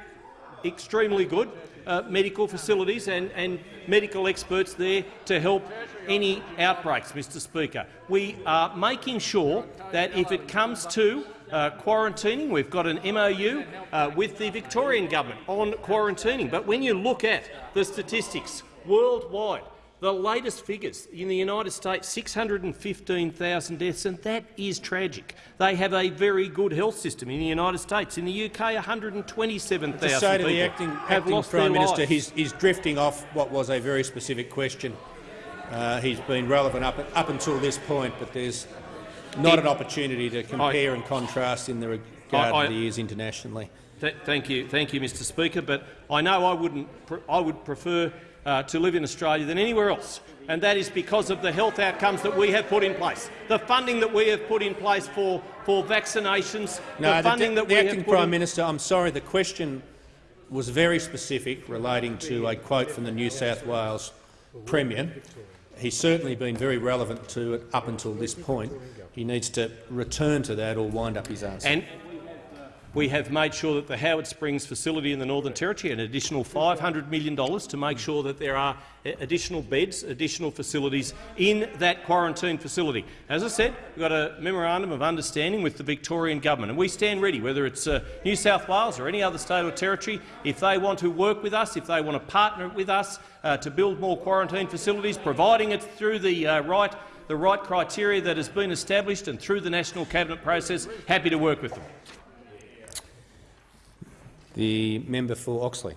extremely good uh, medical facilities and, and medical experts there to help any outbreaks, Mr Speaker. We are making sure that if it comes to uh, quarantining. We've got an MOU uh, with the Victorian government on quarantining. But when you look at the statistics worldwide, the latest figures in the United States, 615,000 deaths, and that is tragic. They have a very good health system in the United States. In the UK, 127,000 To say to people the acting, have acting Prime Minister, he's, he's drifting off what was a very specific question. Uh, he's been relevant up, up until this point, but there's not an opportunity to compare and contrast in the regard I- that he is internationally. Th thank you, thank you, Mr. Speaker. But I know I wouldn't. Pr I would prefer uh, to live in Australia than anywhere else, and that is because of the health outcomes that we have put in place, the funding that we have put in place for for vaccinations, No, the the, funding the that we acting have put Prime in Minister, I'm sorry, the question was very specific, relating to a quote from the New South Wales Premier. He's certainly been very relevant to it up until this point. He needs to return to that or wind up his answer. And we have made sure that the Howard Springs facility in the Northern Territory an additional $500 million to make sure that there are additional beds, additional facilities in that quarantine facility. As I said, we've got a memorandum of understanding with the Victorian government, and we stand ready, whether it's uh, New South Wales or any other state or territory, if they want to work with us, if they want to partner with us uh, to build more quarantine facilities, providing it through the uh, right the right criteria that has been established and through the National Cabinet process, happy to work with them. The member for Oxley.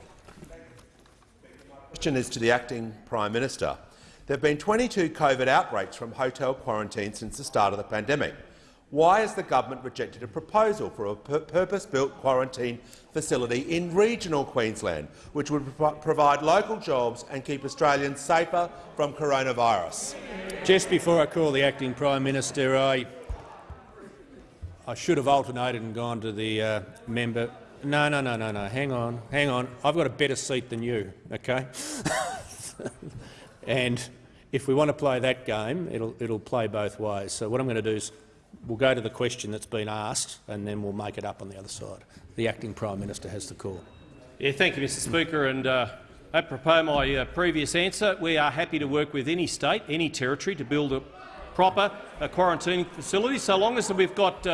question is to the acting Prime Minister. There have been 22 COVID outbreaks from hotel quarantine since the start of the pandemic. Why has the government rejected a proposal for a purpose-built quarantine facility in regional Queensland, which would pro provide local jobs and keep Australians safer from coronavirus? Just before I call the acting Prime Minister, I, I should have alternated and gone to the uh, member. No, no, no, no, no. Hang on, hang on. I've got a better seat than you, okay? *laughs* and if we want to play that game, it'll, it'll play both ways. So what I'm going to do is we'll go to the question that's been asked and then we'll make it up on the other side. The acting Prime Minister has the call. Yeah, thank you, Mr Speaker. And uh, apropos my uh, previous answer, we are happy to work with any state, any territory to build a proper uh, quarantine facility, so long as we've got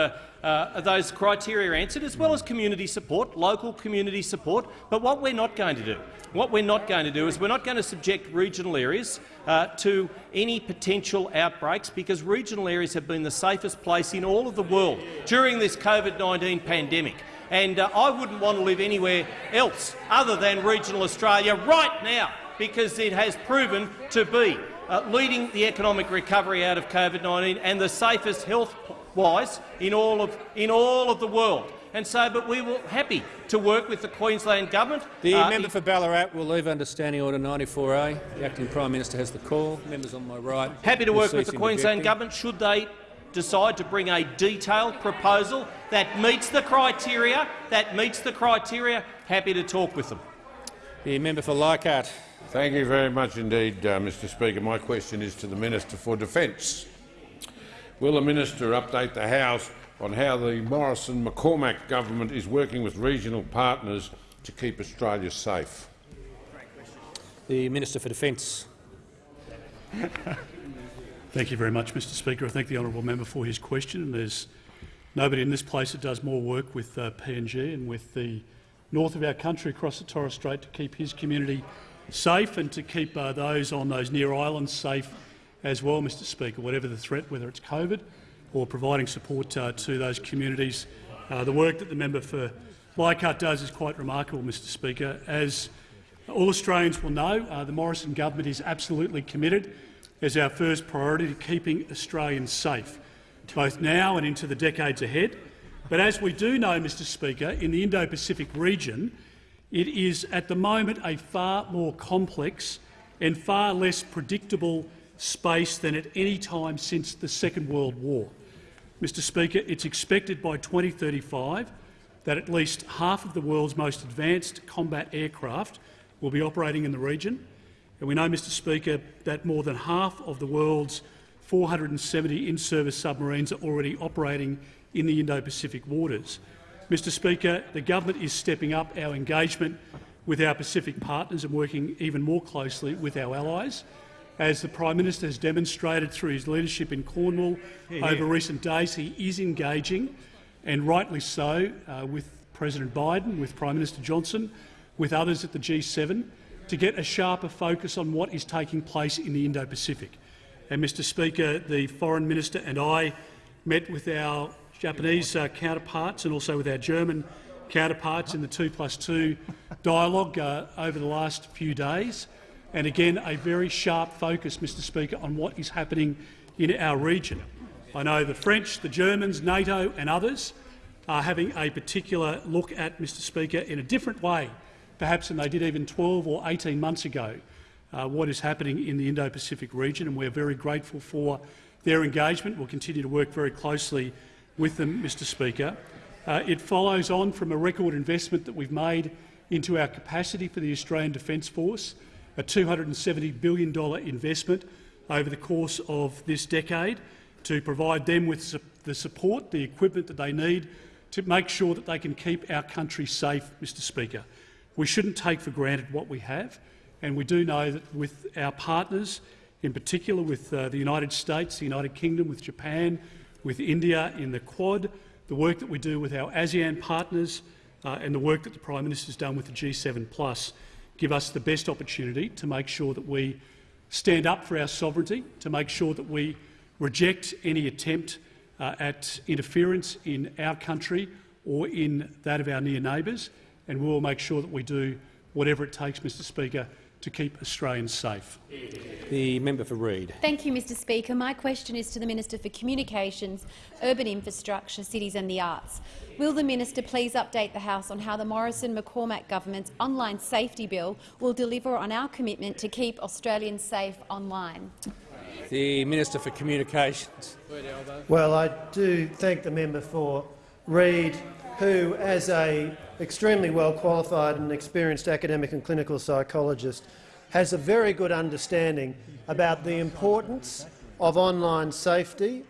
uh, those criteria answered, as well as community support, local community support. But what we're not going to do, what we're not going to do is we're not going to subject regional areas uh, to any potential outbreaks, because regional areas have been the safest place in all of the world during this COVID-19 pandemic. And uh, I wouldn't want to live anywhere else other than regional Australia right now, because it has proven to be uh, leading the economic recovery out of COVID-19 and the safest health-wise in all of in all of the world. And so, but we were happy to work with the Queensland government. The Uh, member for Ballarat will leave under Standing Order 94A. The acting Prime Minister has the call. Members on my right. happy to work with the Queensland interjecting. government should they decide to bring a detailed proposal that meets the criteria, that meets the criteria, happy to talk with them. The member for Leichhardt. Thank you very much indeed, uh, Mr Speaker. My question is to the Minister for Defence. Will the minister update the House on how the Morrison-McCormack government is working with regional partners to keep Australia safe? The Minister for Defence. Thank you very much, Mr Speaker. I thank the honourable member for his question. There's nobody in this place that does more work with uh, PNG and with the north of our country across the Torres Strait to keep his community safe and to keep uh, those on those near islands safe as well, Mr Speaker, whatever the threat, whether it's COVID or providing support uh, to those communities. Uh, the work that the member for Leichhardt does is quite remarkable, Mr Speaker. As all Australians will know, uh, the Morrison government is absolutely committed as our first priority to keeping Australians safe, both now and into the decades ahead. But as we do know, Mr Speaker, in the Indo-Pacific region, it is at the moment a far more complex and far less predictable space than at any time since the Second World War. Mr Speaker, it's expected by 2035 that at least half of the world's most advanced combat aircraft will be operating in the region. And we know, Mr Speaker, that more than half of the world's 470 in-service submarines are already operating in the Indo-Pacific waters. Mr Speaker, the government is stepping up our engagement with our Pacific partners and working even more closely with our allies. As the Prime Minister has demonstrated through his leadership in Cornwall yeah, over recent days, he is engaging, and rightly so, uh, with President Biden, with Prime Minister Johnson, with others at the G7, to get a sharper focus on what is taking place in the Indo-Pacific. And, Mr Speaker, the Foreign Minister and I met with our Japanese uh, counterparts and also with our German counterparts in the 2 plus 2 dialogue uh, over the last few days. And again, a very sharp focus, Mr Speaker, on what is happening in our region. I know the French, the Germans, NATO and others are having a particular look at, Mr Speaker, in a different way, perhaps than they did even 12 or 18 months ago, uh, what is happening in the Indo-Pacific region, and we're very grateful for their engagement. We'll continue to work very closely with them, Mr Speaker. Uh, it follows on from a record investment that we've made into our capacity for the Australian Defence Force, a $270 billion investment over the course of this decade to provide them with the support, the equipment that they need to make sure that they can keep our country safe, Mr Speaker. We shouldn't take for granted what we have, and we do know that with our partners, in particular with uh, the United States, the United Kingdom, with Japan, with India in the Quad, the work that we do with our ASEAN partners uh, and the work that the Prime Minister has done with the G7 Plus give us the best opportunity to make sure that we stand up for our sovereignty, to make sure that we reject any attempt uh, at interference in our country or in that of our near neighbours, and we will make sure that we do whatever it takes, Mr Speaker, to keep Australians safe. The member for Reid. Thank you, Mr Speaker. My question is to the Minister for Communications, Urban Infrastructure, Cities and the Arts. Will the minister please update the House on how the Morrison-McCormack government's online safety bill will deliver on our commitment to keep Australians safe online? The Minister for Communications. Well, I do thank the member for Reid, who, as a extremely well qualified and experienced academic and clinical psychologist, has a very good understanding about the importance of online safety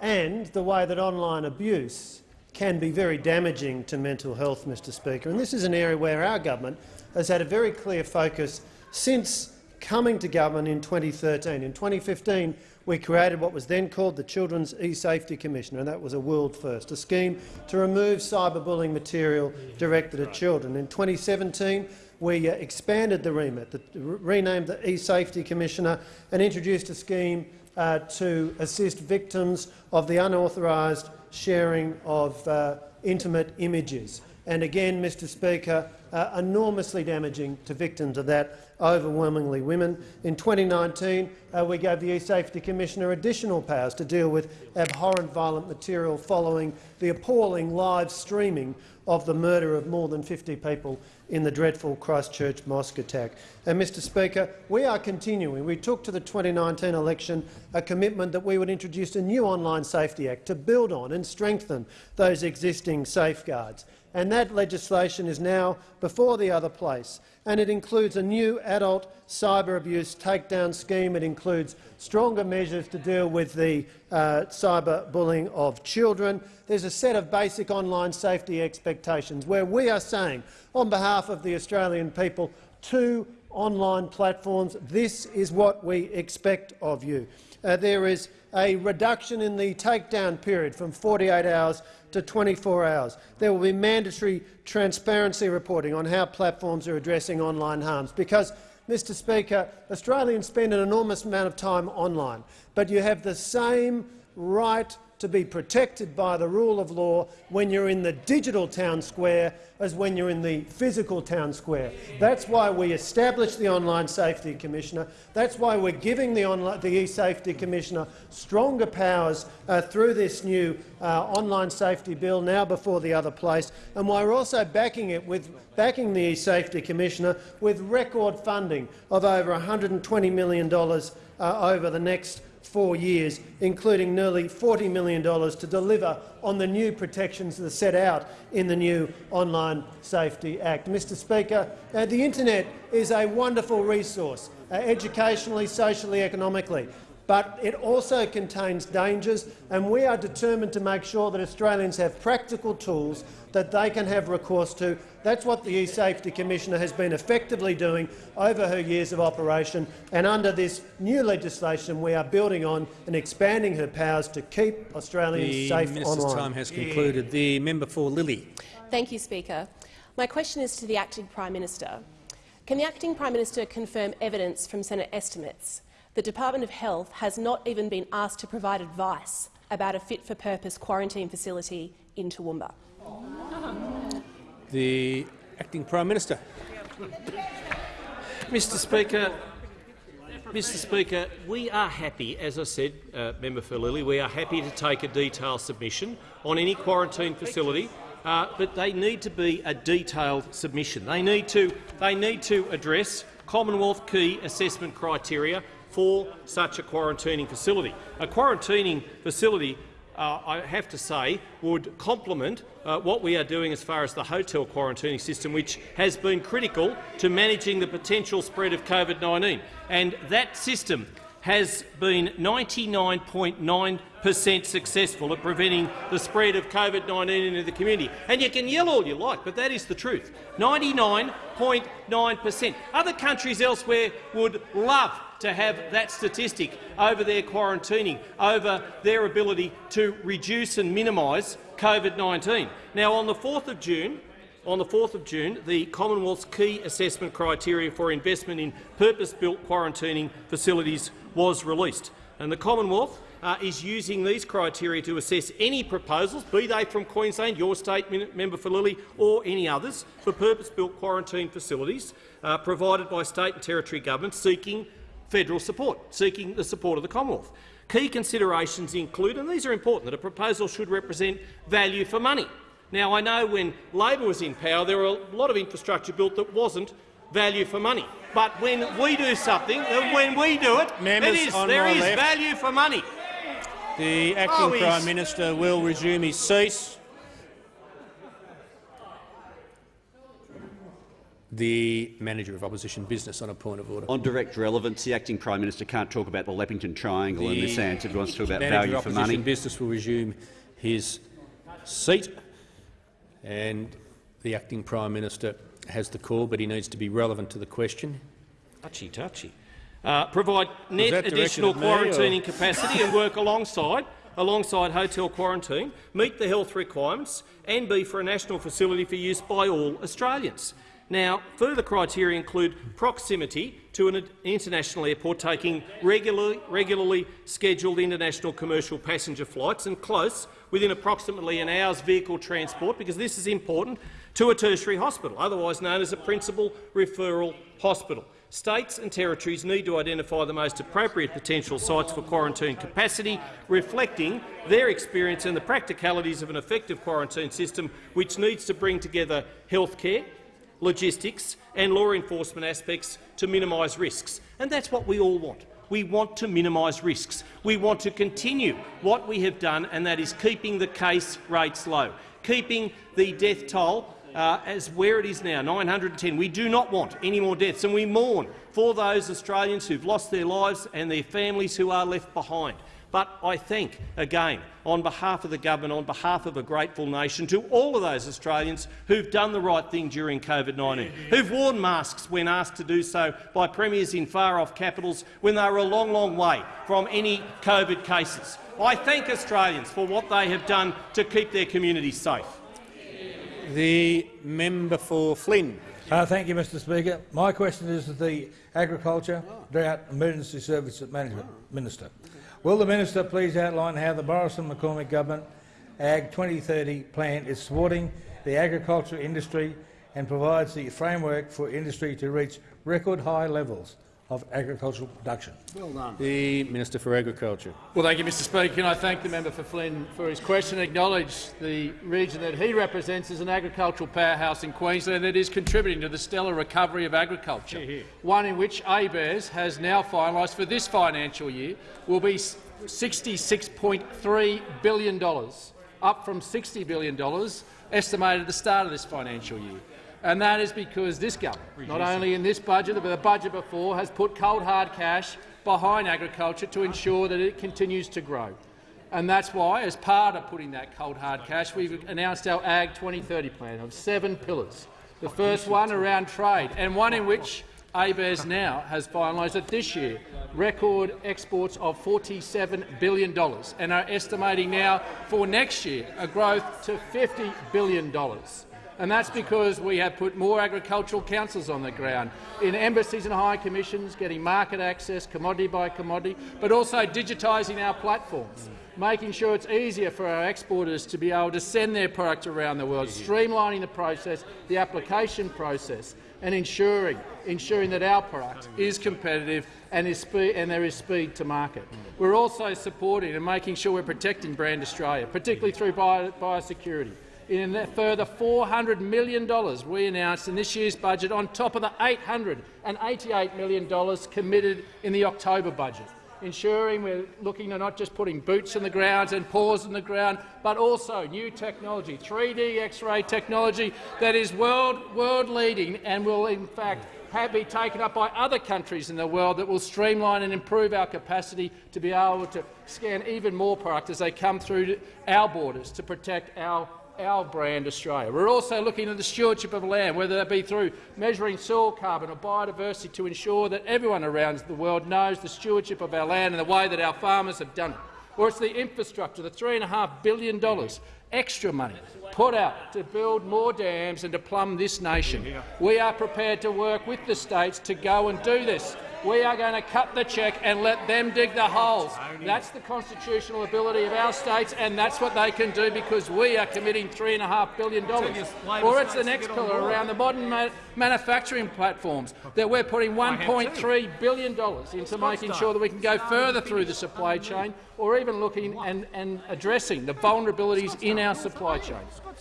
and the way that online abuse can be very damaging to mental health, Mr Speaker. And this is an area where our government has had a very clear focus since coming to government in 2013. In 2015, we created what was then called the Children's E-Safety Commissioner, and that was a world first, a scheme to remove cyberbullying material directed at children. In 2017, we uh, expanded the remit, the, renamed the E-Safety Commissioner and introduced a scheme uh, to assist victims of the unauthorised sharing of uh, intimate images. And again, Mr Speaker, uh, enormously damaging to victims of that, overwhelmingly women. In 2019, uh, we gave the eSafety Commissioner additional powers to deal with abhorrent violent material following the appalling live streaming of the murder of more than 50 people in the dreadful Christchurch mosque attack. And, Mr Speaker, we are continuing. We took to the 2019 election a commitment that we would introduce a new Online Safety Act to build on and strengthen those existing safeguards. And that legislation is now before the other place, and it includes a new adult cyber abuse takedown scheme. It includes stronger measures to deal with the uh, cyber bullying of children. There's a set of basic online safety expectations where we are saying, on behalf of the Australian people, to online platforms, this is what we expect of you. Uh, there is a reduction in the takedown period from 48 hours to 24 hours. There will be mandatory transparency reporting on how platforms are addressing online harms, because, Mr Speaker, Australians spend an enormous amount of time online, but you have the same right to be protected by the rule of law when you're in the digital town square as when you're in the physical town square. That's why we established the Online Safety Commissioner. That's why we're giving the, e-Safety Commissioner stronger powers uh, through this new uh, online safety bill now before the other place, and why we're also backing it with backing the e-Safety Commissioner with record funding of over $120 million uh, over the next four years, including nearly $40 million to deliver on the new protections that are set out in the new Online Safety Act. Mr Speaker, uh, the internet is a wonderful resource, uh, educationally, socially, economically but it also contains dangers, and we are determined to make sure that Australians have practical tools that they can have recourse to. That's what the e-Safety Commissioner has been effectively doing over her years of operation, and under this new legislation we are building on and expanding her powers to keep Australians the safe minister's online. time has concluded. The member for Lilley. Thank you, Speaker. My question is to the acting Prime Minister. Can the acting Prime Minister confirm evidence from Senate estimates the Department of Health has not even been asked to provide advice about a fit-for-purpose quarantine facility in Toowoomba. The Acting Prime Minister. Mr Speaker, Mr Speaker, we are happy, as I said, uh, member for Lilley, we are happy to take a detailed submission on any quarantine facility, uh, but they need to be a detailed submission. They need to, they need to address Commonwealth key assessment criteria for such a quarantining facility. A quarantining facility, uh, I have to say, would complement uh, what we are doing as far as the hotel quarantining system, which has been critical to managing the potential spread of COVID-19. And that system has been 99.9 per cent successful at preventing the spread of COVID-19 into the community. And you can yell all you like, but that is the truth. 99.9 per cent. Other countries elsewhere would love to have that statistic over their quarantining, over their ability to reduce and minimise COVID-19. Now, on the 4th of June, on the 4th of June, the Commonwealth's key assessment criteria for investment in purpose-built quarantining facilities was released. And the Commonwealth uh, is using these criteria to assess any proposals, be they from Queensland, your state member for Lilley, or any others, for purpose-built quarantine facilities uh, provided by state and territory governments seeking federal support, seeking the support of the Commonwealth. Key considerations include, and these are important, that a proposal should represent value for money. Now, I know when Labor was in power, there were a lot of infrastructure built that wasn't value for money. But when we do something, uh, when we do it, Members it is, there is left. value for money. The acting Oh, Prime Minister will resume his seat. The Manager of Opposition Business on a point of order. On direct relevance, the acting Prime Minister can't talk about the Leppington Triangle in this answer. He wants to talk about value for money. Manager value of for Opposition money. Business will resume his seat, and the acting Prime Minister has the call, but he needs to be relevant to the question. Touchy, touchy. Uh, provide net additional at me, or- quarantining capacity and work alongside alongside hotel quarantine, meet the health requirements and be for a national facility for use by all Australians. Now, further criteria include proximity to an international airport taking regularly, regularly scheduled international commercial passenger flights and close, within approximately an hour's vehicle transport, because this is important, to a tertiary hospital, otherwise known as a principal referral hospital. States and territories need to identify the most appropriate potential sites for quarantine capacity, reflecting their experience and the practicalities of an effective quarantine system which needs to bring together healthcare, logistics and law enforcement aspects to minimise risks. And that's what we all want. We want to minimise risks. We want to continue what we have done, and that is keeping the case rates low, keeping the death toll uh, as where it is now, 910. We do not want any more deaths, and we mourn for those Australians who've lost their lives and their families who are left behind. But I thank, again, on behalf of the government, on behalf of a grateful nation, to all of those Australians who've done the right thing during COVID-19, who've worn masks when asked to do so by premiers in far-off capitals when they were a long, long way from any COVID cases. I thank Australians for what they have done to keep their communities safe. The member for Flynn. Uh, thank you, Mr Speaker. My question is to the Agriculture, Drought Emergency Services Management Minister. Will the minister please outline how the Morrison-McCormack government Ag 2030 plan is supporting the agricultural industry and provides the framework for industry to reach record high levels of agricultural production? Well done. The Minister for Agriculture. Well, thank you, Mr Speaker. And I thank the member for Flynn for his question and acknowledge the region that he represents as an agricultural powerhouse in Queensland that is contributing to the stellar recovery of agriculture, Hear, hear. one in which ABARES has now finalised for this financial year will be $66.3 billion, up from $60 billion estimated at the start of this financial year. And that is because this government, not only in this budget but the budget before, has put cold hard cash behind agriculture to ensure that it continues to grow. And that's why, as part of putting that cold hard cash, we've announced our Ag 2030 plan of seven pillars. The first one around trade, and one in which ABARES now has finalised that this year record exports of $47 billion and are estimating now for next year a growth to $50 billion. And that's because we have put more agricultural councils on the ground, in embassies and high commissions, getting market access, commodity by commodity, but also digitising our platforms, making sure it's easier for our exporters to be able to send their product around the world, streamlining the process, the application process, and ensuring, ensuring that our product is competitive and, is and there is speed to market. We're also supporting and making sure we're protecting brand Australia, particularly through bio biosecurity in a further $400 million we announced in this year's budget on top of the $888 million committed in the October budget, ensuring we're looking at not just putting boots on the ground and paws on the ground, but also new technology, 3D X-ray technology that is world, world leading and will in fact have be taken up by other countries in the world that will streamline and improve our capacity to be able to scan even more product as they come through our borders to protect our our brand Australia. We're also looking at the stewardship of land, whether that be through measuring soil carbon or biodiversity to ensure that everyone around the world knows the stewardship of our land and the way that our farmers have done it. Or it's the infrastructure, the $3.5 billion extra money put out to build more dams and to plumb this nation. We are prepared to work with the states to go and do this. We are going to cut the cheque and let them dig the holes. That's the constitutional ability of our states, and that's what they can do because we are committing $3.5 billion. Or it's the next pillar around the modern ma manufacturing platforms that we're putting $1.3 billion into making sure that we can go further through the supply chain or even looking and, and addressing the vulnerabilities in our supply chain.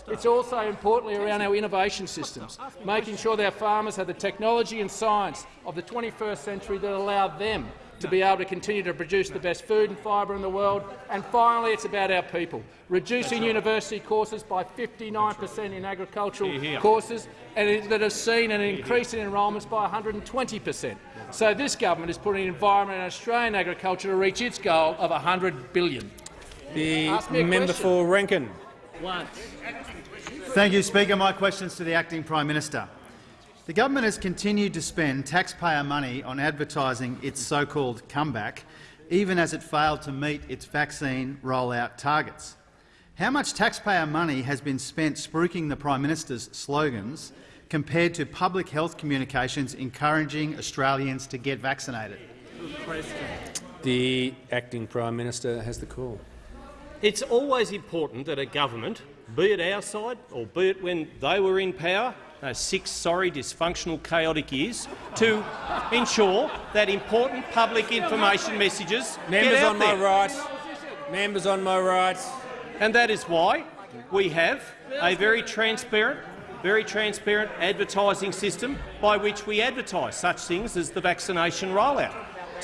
It's also importantly around our innovation systems, making sure that our farmers have the technology and science of the 21st century that allow them to be able to continue to produce the best food and fibre in the world. And finally, it's about our people, reducing university courses by 59 per cent in agricultural courses, and that has seen an increase in enrolments by 120 per cent. So this government is putting an environment and Australian agriculture to reach its goal of 100 billion. The member question. for Rankin. Thank you, Speaker. My question is to the Acting Prime Minister. The government has continued to spend taxpayer money on advertising its so-called comeback, even as it failed to meet its vaccine rollout targets. How much taxpayer money has been spent spruiking the Prime Minister's slogans compared to public health communications encouraging Australians to get vaccinated? The acting Prime Minister has the call. It's always important that a government be it our side or be it when they were in power, those six sorry, dysfunctional, chaotic years, to ensure that important public information messages Members get out on there. my right. Members on my right. And that is why we have a very transparent, very transparent advertising system by which we advertise such things as the vaccination rollout,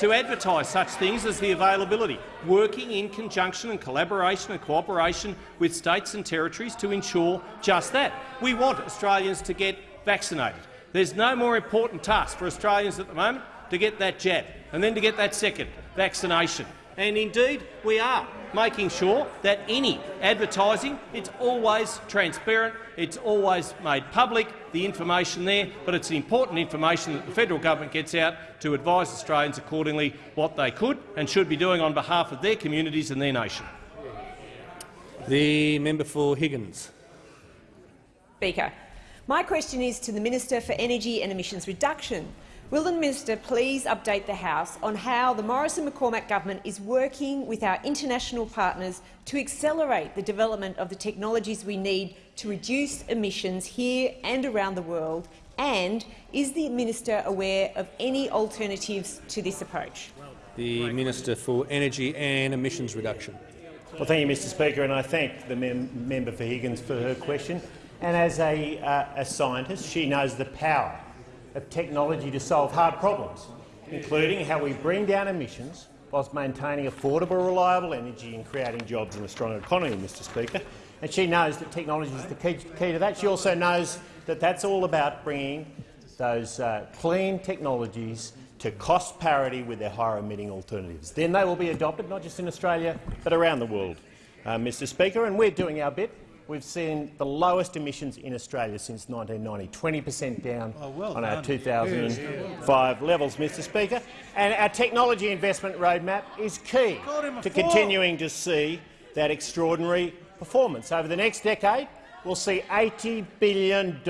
to advertise such things as the availability, working in conjunction and collaboration and cooperation with states and territories to ensure just that. We want Australians to get vaccinated. There's no more important task for Australians at the moment to get that jab and then to get that second vaccination. And indeed, we are making sure that any advertising, it's always transparent, it's always made public, the information there, but it's important information that the federal government gets out to advise Australians accordingly what they could and should be doing on behalf of their communities and their nation. The member for Higgins. Speaker, my question is to the Minister for Energy and Emissions Reduction. Will the minister please update the House on how the Morrison-McCormack government is working with our international partners to accelerate the development of the technologies we need to reduce emissions here and around the world? And is the minister aware of any alternatives to this approach? The Minister for Energy and Emissions Reduction. Well, thank you, Mr Speaker, and I thank the mem member for Higgins for her question. And as a, uh, a scientist, she knows the power of technology to solve hard problems, including how we bring down emissions whilst maintaining affordable, reliable energy and creating jobs in a strong economy, Mr Speaker. And she knows that technology is the key, key to that. She also knows that that's all about bringing those uh, clean technologies to cost parity with their higher emitting alternatives. Then they will be adopted not just in Australia but around the world, uh, Mr Speaker, and we're doing our bit. We've seen the lowest emissions in Australia since 1990, 20 per cent down oh, well on our done. 2005 levels, Mr Speaker. And our technology investment roadmap is key Called him a to continuing to see that extraordinary performance. Over the next decade, we'll see $80 billion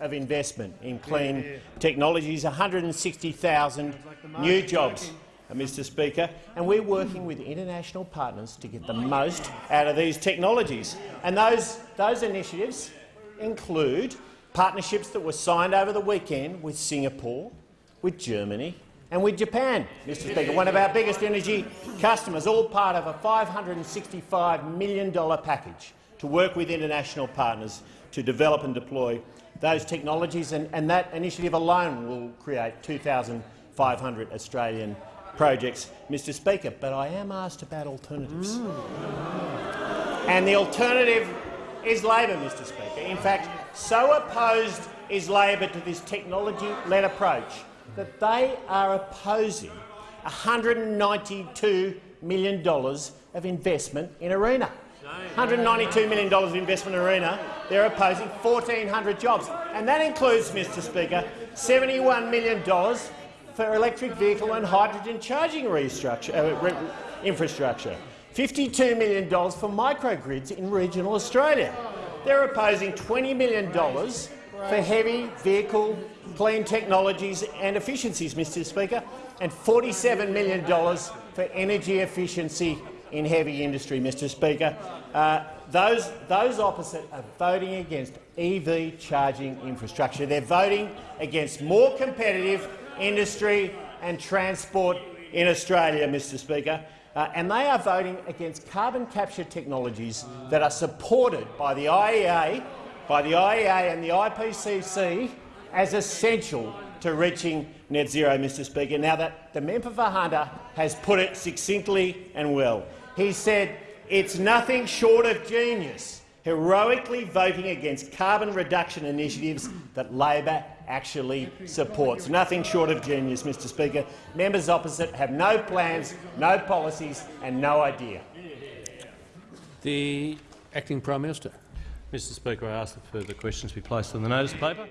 of investment in clean technologies, 160,000 new jobs, Uh, Mr Speaker, and we're working with international partners to get the most out of these technologies. And those, those initiatives include partnerships that were signed over the weekend with Singapore, with Germany and with Japan, Mr Speaker, one of our biggest energy customers, all part of a $565 million package to work with international partners to develop and deploy those technologies, and, and that initiative alone will create 2,500 Australian projects, Mr Speaker. But I am asked about alternatives. Mm. And the alternative is Labor, Mr Speaker. In fact, so opposed is Labor to this technology-led approach that they are opposing $192 million of investment in ARENA. $192 million of investment in ARENA. They're opposing 1,400 jobs. And that includes, Mr Speaker, $71 million for electric vehicle and hydrogen charging uh, infrastructure. $52 million for microgrids in regional Australia. They're opposing $20 million for heavy vehicle clean technologies and efficiencies, Mr Speaker, and $47 million for energy efficiency in heavy industry, Mr Speaker. Uh, those, those opposite are voting against EV charging infrastructure. They're voting against more competitive industry and transport in Australia, Mr Speaker. Uh, and they are voting against carbon capture technologies that are supported by the IEA, by the IEA and the IPCC as essential to reaching net zero, Mr Speaker. Now that the member for Hunter has put it succinctly and well. He said it's nothing short of genius heroically voting against carbon reduction initiatives that Labor actually supports. Nothing short of genius, Mr Speaker. Members opposite have no plans, no policies and no idea. The Acting Prime Minister. Mr Speaker, I ask that further questions be placed on the notice paper.